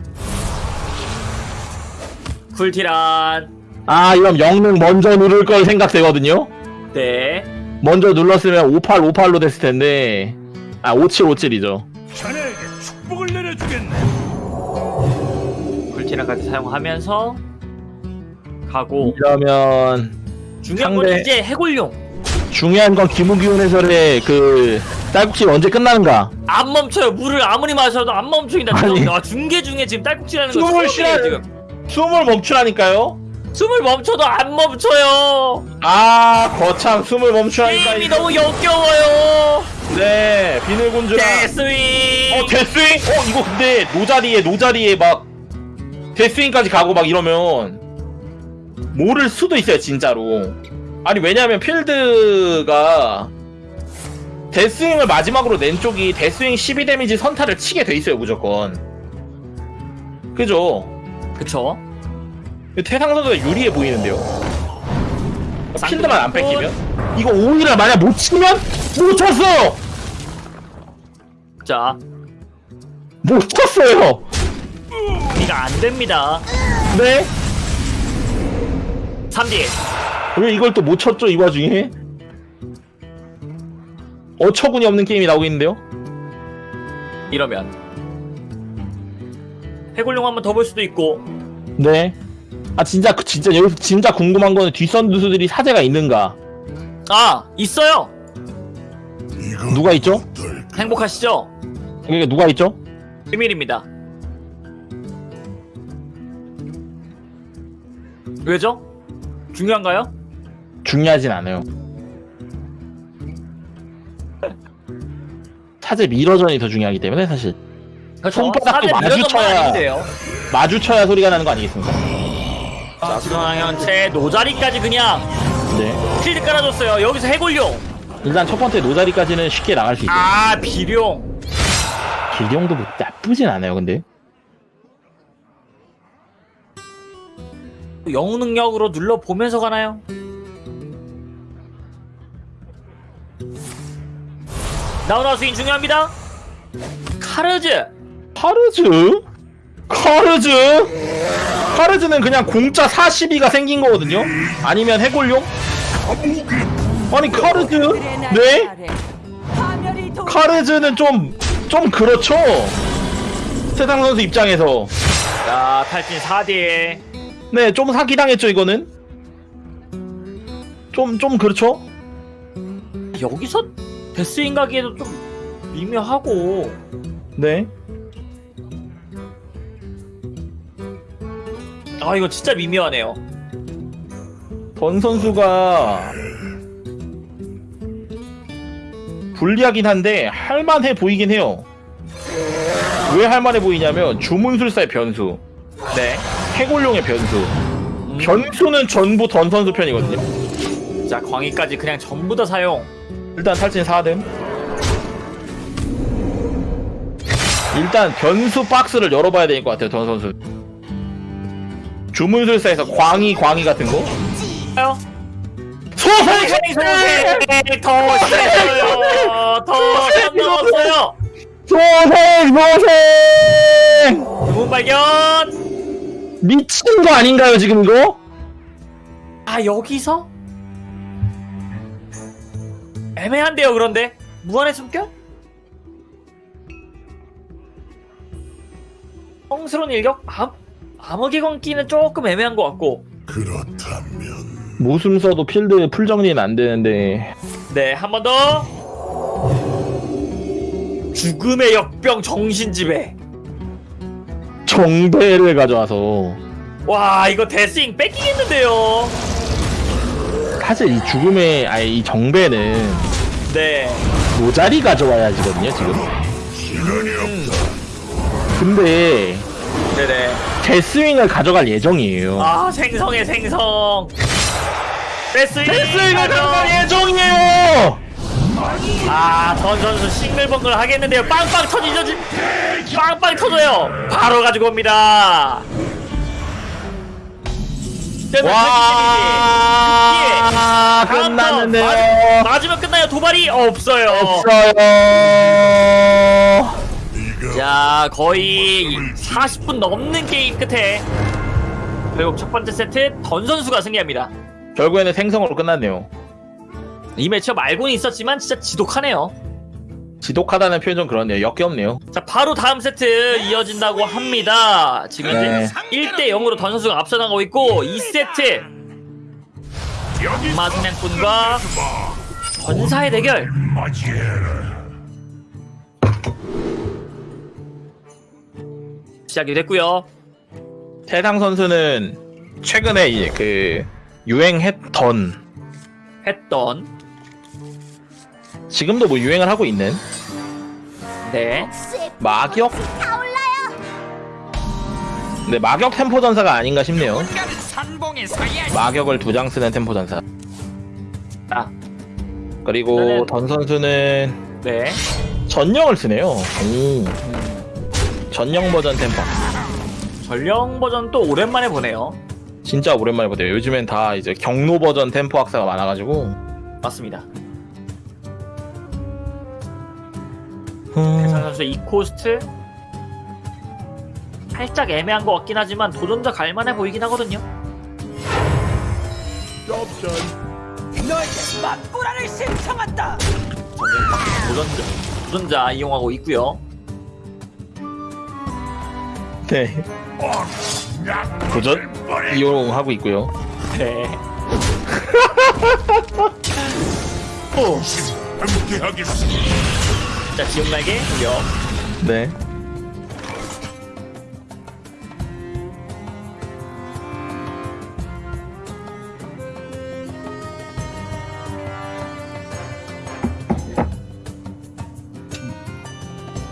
쿨티란 아 이러면 영능 먼저 누를 걸 생각되거든요 네. 먼저 눌렀으면 5858로 됐을 텐데 아 5757이죠 자네에게 축복을 내려주겠네. 굴티나까지 사용하면서 가고 이러면 중요한 건 상대- 이제 해골용 중요한 건 김우기훈 해설의 그 딸꾹질 언제 끝나는가 안 멈춰요. 물을 아무리 마셔도 안 멈춥니다. 아니. 아, 중계 중에 지금 딸꾹질하는 거 숨을 처음이에요, 쉬어야 지금. 숨을 멈추라니까요 숨을 멈춰도 안 멈춰요. 아 거참 숨을 멈추라니까 게임이. 너무 역겨워요. 네 비늘군주랑 데스윙. 어 데스윙? 어 이거 근데 노자리에 노자리에 막 데스윙까지 가고 막 이러면 모를 수도 있어요 진짜로 아니 왜냐면 필드가 데스윙을 마지막으로 낸 쪽이 데스윙 12 데미지 선타를 치게 돼 있어요 무조건 그죠? 그쵸? 태상 선수가 유리해 보이는데요 필드만 안 뺏기면 이거 오히려 만약 못 치면 못 쳤어 자, 못 쳤어요 이가 안 됩니다. 네? 3D. 왜 이걸 또 못 쳤죠 이 와중에? 어처구니 없는 게임이 나오고 있는데요? 이러면 해골용 한번 더 볼 수도 있고 네. 아 진짜 그 진짜 여기서 진짜 궁금한 거는 뒷선 두수들이 사제가 있는가? 아 있어요. 누가 있죠? 행복하시죠? 그게 누가 있죠? 비밀입니다. 왜죠? 중요한가요? 중요하진 않아요. 사제 미러전이 더 중요하기 때문에 사실 손바닥도 마주쳐야-. 마주쳐야 소리가 나는 거 아니겠습니까? 자, 수상현체 노자리까지 그냥 네. 필드 깔아줬어요. 여기서 해골용. 일단 첫 번째 노자리까지는 쉽게 나갈 수 있어요. 아 비룡. 길경도 뭐 나쁘진 않아요, 근데. 영웅 능력으로 눌러 보면서 가나요? 나우나 스윙 중요합니다. 카르즈. 카르즈? 카르즈? 카르즈는 그냥 공짜 42가 생긴 거거든요? 아니면 해골용? 아니 카르즈? 네? 카르즈는 좀, 좀 그렇죠? 세상 선수 입장에서 자 탈진 4대. 네, 좀 사기당했죠 이거는? 좀, 좀 그렇죠? 여기서 데스윙 가기에도 좀 미묘하고 네 아 이거 진짜 미묘하네요. 던 선수가 불리하긴 한데 할만해 보이긴 해요. 왜 할만해 보이냐면 주문술사의 변수, 네. 해골용의 변수. 음, 변수는 전부 던 선수 편이거든요. 자 광희까지 그냥 전부 다 사용. 일단 탈진 4등. 일단 변수 박스를 열어봐야 될것 같아요, 던 선수. 주문술사에서 광희 광희 같은 거. 요 소생 소생 더 세요. 더선 넘었어요. 소생 소생 문 발견. 미친 거 아닌가요 지금 이거? 아 여기서 애매한데요 그런데 무한의 숨결? 성스러운 일격? 암, 암흑의 광기는 조금 애매한 것 같고. 그렇다면 모순 써도 필드 풀 정리는 안 되는데. 네 한 번 더. 죽음의 역병 정신지배 정배를 가져와서. 와 이거 데스잉 뺏기겠는데요? 사실 이 죽음의 아니 이 정배는 네. 모자리 가져와야지거든요 지금. 시간이 없다. 근데 네네 데스윙을 가져갈 예정이에요 아 생성의 생성 데스윙 데스윙을 가져. 가져갈 예정이에요 아, 전 선수 싱글벙글 하겠는데요. 빵빵 터지죠, 지- 빵빵 터져요. 바로 가지고 옵니다. 와, 와 끝났는데요 맞으면 끝나요. 도발이 없어요. 없어요 자, 거의 40분 넘는 게임 끝에 결국 첫 번째 세트 던 선수가 승리합니다. 결국에는 생성으로 끝났네요. 이 매치업 말고는 있었지만 진짜 지독하네요. 지독하다는 표현 좀 그렇네요. 역겹네요. 자 바로 다음 세트 이어진다고 합니다. 지금 네. 이제 1대 0으로 던 선수가 앞서 나가고 있고 2세트 여기 마사냥꾼과 전사의 대결. 시작이 됐고요. 태상 선수는 최근에 이제 그 유행했던 했던 지금도 뭐 유행을 하고 있는 네 마격 네 마격 템포 전사가 아닌가 싶네요. 마격을 두 장 쓰는 템포 전사. 아, 그리고 던 선수는 네. 전령을 쓰네요. 오. 전령 버전 템포. 전령 버전 또 오랜만에 보네요. 진짜 오랜만에 보네요. 요즘엔 다 이제 경로 버전 템포 악사가 많아가지고. 맞습니다. 음, 태상 선수 이 코스트 살짝 애매한 것 같긴 하지만 도전자 갈만해 보이긴 하거든요. 전쟁 도전자 도전자 이용하고 있고요. 네. 도전 이용하고 있고요. 네. 함께하겠습니다. 자 지금 날개 돌려. 네.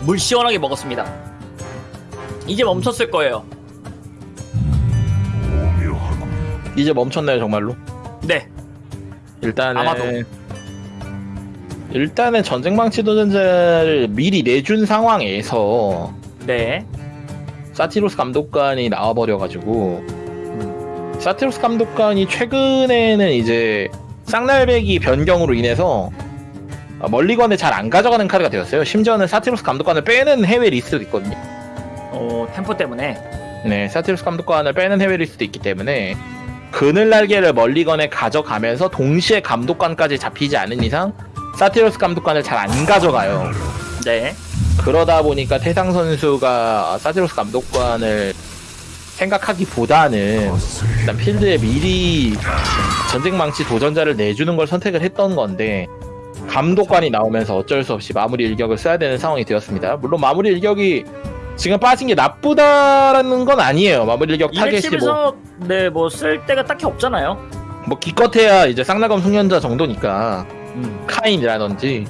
물 시원하게 먹었습니다. 이제 멈췄을 거예요. 이제 멈췄나요 정말로? 네. 일단은 아마도. 일단은 전쟁망 치 도전자를 미리 내준 상황에서 네. 사티로스 감독관이 나와버려가지고 사티로스 감독관이 최근에는 이제 쌍날배기 변경으로 인해서 멀리건에 잘 안 가져가는 카드가 되었어요. 심지어는 사티로스 감독관을 빼는 해외 리스트도 있거든요. 어 템포 때문에 네, 사티로스 감독관을 빼는 해외 리스트도 있기 때문에 그늘 날개를 멀리건에 가져가면서 동시에 감독관까지 잡히지 않은 이상 사티로스 감독관을 잘 안 가져가요. 네. 그러다 보니까 태상 선수가 사티로스 감독관을 생각하기보다는 일단 필드에 미리 전쟁망치 도전자를 내주는 걸 선택을 했던 건데 감독관이 나오면서 어쩔 수 없이 마무리 일격을 써야 되는 상황이 되었습니다. 물론 마무리 일격이 지금 빠진 게 나쁘다라는 건 아니에요. 마무리 일격 이 타겟이 뭐, 맵집에서 네뭐 쓸 데가 딱히 없잖아요. 뭐 기껏해야 이제 쌍나검 숙련자 정도니까 음. 카인이라든지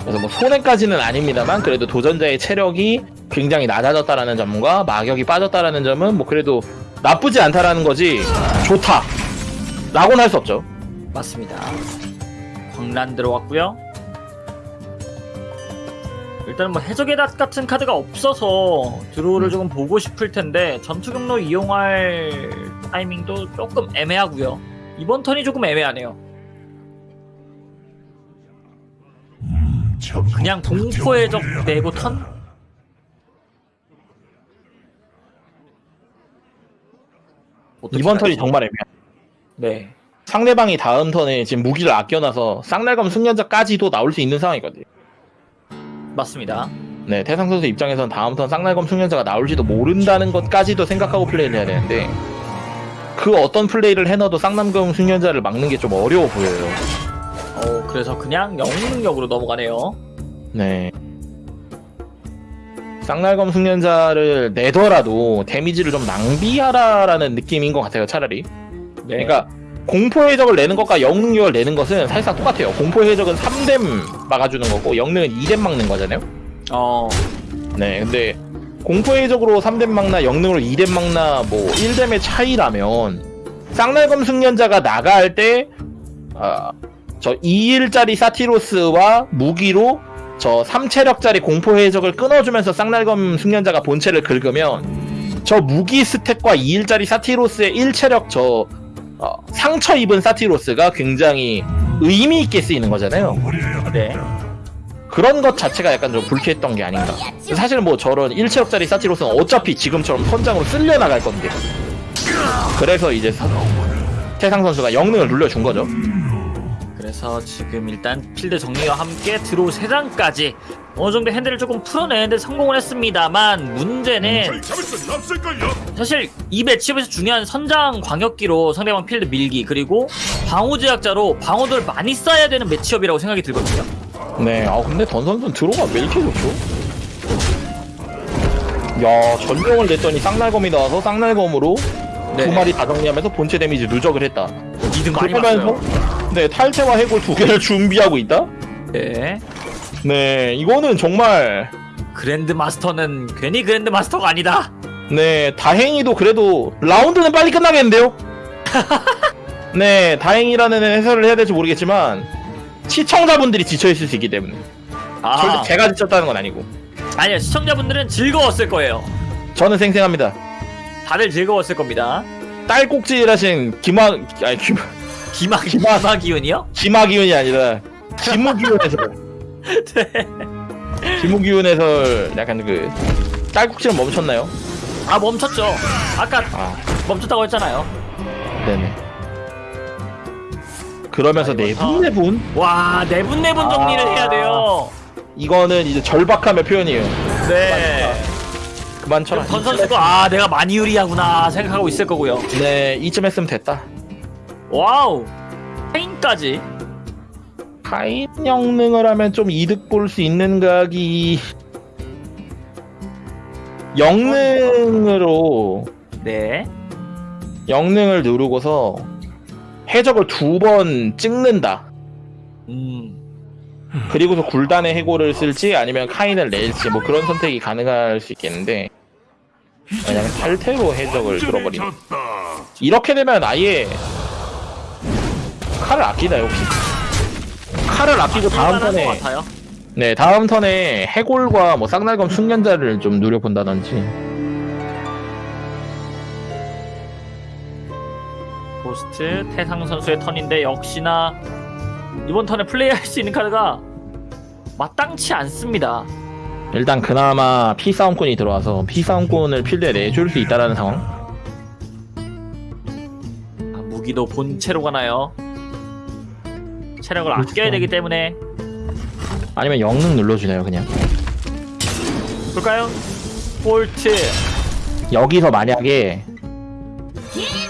그래서 뭐 손해까지는 아닙니다만 그래도 도전자의 체력이 굉장히 낮아졌다라는 점과 마격이 빠졌다라는 점은 뭐 그래도 나쁘지 않다라는 거지 좋다 라고는 할 수 없죠 맞습니다. 광란 들어왔고요. 일단은 뭐 해적의 닷 같은 카드가 없어서 드로우를 조금 보고 싶을 텐데 전투 경로 이용할 타이밍도 조금 애매하고요. 이번 턴이 조금 애매하네요. 그냥 공포 해적 내고 턴? 이번 턴이 정말 애매해 네. 상대방이 다음 턴에 지금 무기를 아껴놔서 쌍날검 숙련자까지도 나올 수 있는 상황이거든요 맞습니다. 네 태상 선수 입장에선 다음 턴 쌍날검 숙련자가 나올지도 모른다는 것까지도 생각하고 플레이를 해야 되는데 그 어떤 플레이를 해놔도 쌍남검 숙련자를 막는 게 좀 어려워 보여요 어 그래서 그냥 영웅 능력으로 넘어가네요. 네. 쌍날검 숙련자를 내더라도 데미지를 좀 낭비하라라는 느낌인 것 같아요, 차라리. 네. 그러니까 공포의 해적을 내는 것과 영능력을 내는 것은 사실상 똑같아요. 공포의 해적은 3뎀 막아주는 거고 영능은 2뎀 막는 거잖아요. 어 네, 근데 공포의 해적으로 3뎀 막나 영능으로 2뎀 막나 뭐 1뎀의 차이라면 쌍날검 숙련자가 나갈 때 아, 저 2일짜리 사티로스와 무기로 저 3체력짜리 공포 해적을 끊어주면서 쌍날검 숙련자가 본체를 긁으면 저 무기 스택과 2일짜리 사티로스의 1체력 저 어, 상처 입은 사티로스가 굉장히 의미 있게 쓰이는 거잖아요. 네. 그런 것 자체가 약간 좀 불쾌했던 게 아닌가. 사실 뭐 저런 1체력짜리 사티로스는 어차피 지금처럼 선장으로 쓸려 나갈 건데 그래서 이제 서- 태상 선수가 영능을 눌러준 거죠. 그래서 지금 일단 필드 정리와 함께 드로우 3장까지 어느 정도 핸드를 조금 풀어내는데 성공을 했습니다만 문제는 없을걸요 사실 이 매치업에서 중요한 선장 광역기로 상대방 필드 밀기 그리고 방어 제약자로 방어도를 많이 쌓아야 되는 매치업이라고 생각이 들거든요. 네, 아 근데 던 선수는 들어가 왜 이렇게 좋죠? 야, 전령을 냈더니 쌍날검이 나와서 쌍날검으로 네. 두 마리 다 정리하면서 본체 데미지 누적을 했다. 2등 많이 봤어요. 네, 탈퇴와 해골 두 개를 준비하고 있다? 네. 네, 이거는 정말 그랜드 마스터는 괜히 그랜드 마스터가 아니다. 네, 다행히도 그래도 라운드는 빨리 끝나겠는데요? 네, 다행이라는 해설을 해야 될지 모르겠지만 시청자분들이 지쳐있을 수 있기 때문에 아, 절대 제가 지쳤다는 건 아니고 아니요 시청자분들은 즐거웠을 거예요. 저는 생생합니다. 다들 즐거웠을 겁니다. 딸꾹질하신 김하 아니 김 기마- 기마 기운이요? 김하기운이 아니라 김우기운 해설. 네. 김우기운 해설 약간 그 딸꾹질은 멈췄나요? 아 멈췄죠. 아까 아, 멈췄다고 했잖아요. 네네. 그러면서 아, 이거 네분 네분 와 내분 정리를 아. 해야 돼요. 이거는 이제 절박함의 표현이에요. 네. 그만 쳐라. 던 선수가 아 내가 많이 유리하구나 생각하고 있을 거고요. 네, 이쯤 했으면 됐다. 와우. 페인까지. 타임 영능을 하면 좀 이득 볼 수 있는 각이 영능으로 네. 영능을 누르고서 해적을 두 번 찍는다. 음. 그리고서 굴단의 해골을 쓸지 아니면 카인을 낼지 뭐 그런 선택이 가능할 수 있겠는데 그냥 탈퇴로 해적을 들어버리면. 졌다 이렇게 되면 아예 칼을 아끼다 역시? 칼을 아끼고 다음 턴에. 네 다음 턴에 해골과 뭐 쌍날검 숙련자를 좀 누려본다든지. 고스트 태상 선수의 턴인데 역시나 이번 턴에 플레이할 수 있는 카드가 마땅치 않습니다. 일단 그나마 피싸움꾼이 들어와서 피싸움꾼을 필드에 내줄 수 있다라는 상황 아, 무기도 본체로 가나요? 체력을 그렇죠. 아껴야 되기 때문에 아니면 영능 눌러주나요 그냥 볼까요? 폴트 여기서 만약에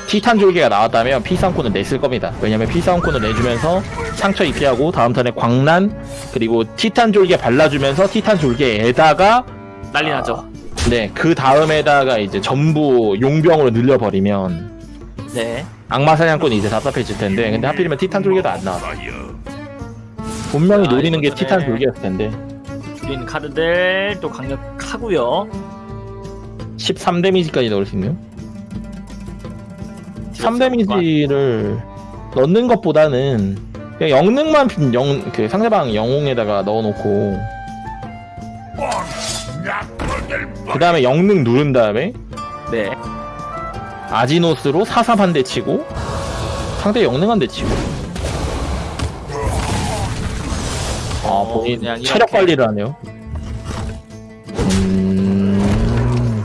티탄 졸개가 나왔다면 피싸움꾼을 냈을 겁니다 왜냐면 피싸움꾼을 내주면서 상처 입히하고 다음 턴에 광란 그리고 티탄 졸개 발라주면서 티탄 졸개에다가 난리 아, 나죠. 네그 다음에다가 이제 전부 용병으로 늘려버리면 네. 악마 사냥꾼이 이제 답답해질 텐데 근데 하필이면 티탄 졸개도 안 나와 분명히 아, 노리는 게 티탄 졸개였을 텐데 줄인 카드들 또 강력하고요. 13 데미지까지 넣을 수 있네요 3 데미지를 넣는 것보다는 그냥 영능만 빈 영, 그 상대방 영웅에다가 넣어놓고 그 다음에 영능 누른 다음에 네. 아지노스로 사삼 한대 치고 상대 영능 한 대 치고 아 어, 본인 체력. 관리를 하네요 음...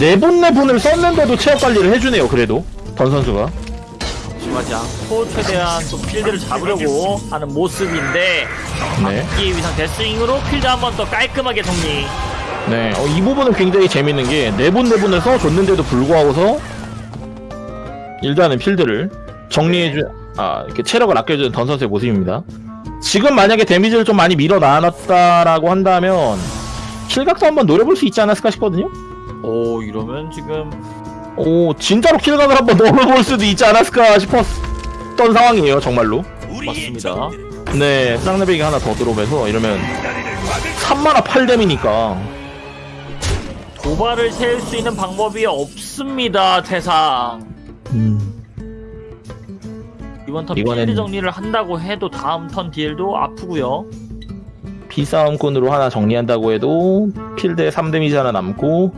네분 네분을 썼는데도 체력 관리를 해주네요 그래도 던 선수가 심하지 않고 최대한 또 필드를 잡으려고 하는 모습인데 네. 이 위상 데스윙으로 필드 한 번 더 깔끔하게 정리. 네, 어, 이 부분은 굉장히 재밌는 게 네분 네분을 써줬는데도 불구하고서 일단은 필드를 정리해주, 아 이렇게 체력을 아껴주는 던 선수의 모습입니다. 지금 만약에 데미지를 좀 많이 밀어놔놨다라고 한다면 킬각도 한번 노려볼 수 있지 않았을까 싶거든요. 오 이러면 지금 오, 진짜로 킬각을 한번 노려볼 수도 있지 않았을까 싶었던 상황이에요, 정말로. 맞습니다. 네, 쌍레벨이 하나 더 들어오면서 이러면 3만화 8뎀이니까 도발을 세울 수 있는 방법이 없습니다 태상. 음. 이번 턴 이번엔- 필드 정리를 한다고 해도 다음 턴 딜도 아프고요. 피싸움꾼으로 하나 정리한다고 해도 필드에 3데미지 하나 남고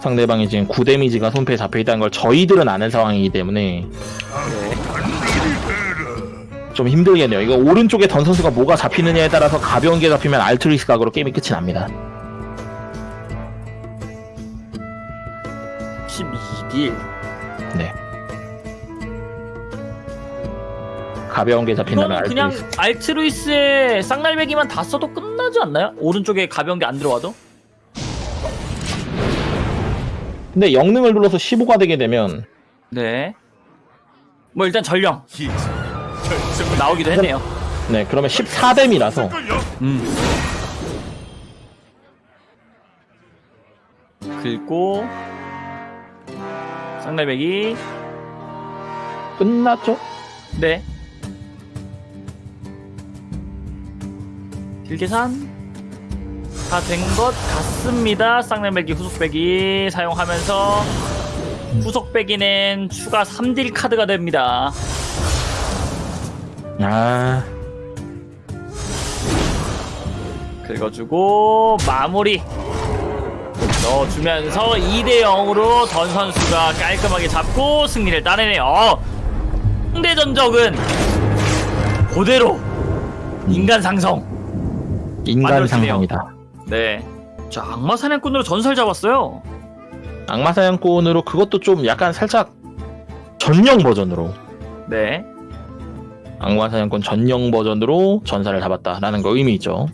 상대방이 지금 9데미지가 손패에 잡혀있다는 걸 저희들은 아는 상황이기 때문에 좀 힘들겠네요. 이거 오른쪽에 던 선수가 뭐가 잡히느냐에 따라서 가벼운 게 잡히면 알트루이스 각으로 게임이 끝이 납니다. 12딜. 네. 가벼운 게 잡힌다면 알트루이스. 알트루이스의 쌍날배기만 다 써도 끝나지 않나요? 오른쪽에 가벼운 게 안 들어와도? 근데 영능을 눌러서 15가 되게 되면 네. 뭐 일단 전령 나오기도 했네요. 네 그러면 14뎀이라서 걸려 음. 긁고 쌍날배기 끝났죠? 네. 딜계산 다 된 것 같습니다. 쌍날배기 후속배기 사용하면서 후속배기는 추가 3딜 카드가 됩니다. 아 긁어주고 마무리 넣어주면서 2대 0으로 전 선수가 깔끔하게 잡고 승리를 따내네요. 어, 상대 전적은 그대로 인간 상성. 인간. 상상이다. 네. 자 악마 사냥꾼으로 전설 잡았어요. 악마 사냥꾼으로 그것도 좀 약간 살짝 전용 버전으로 네. 악마 사냥꾼 전용 버전으로 전사를 잡았다라는 거 의미 있죠.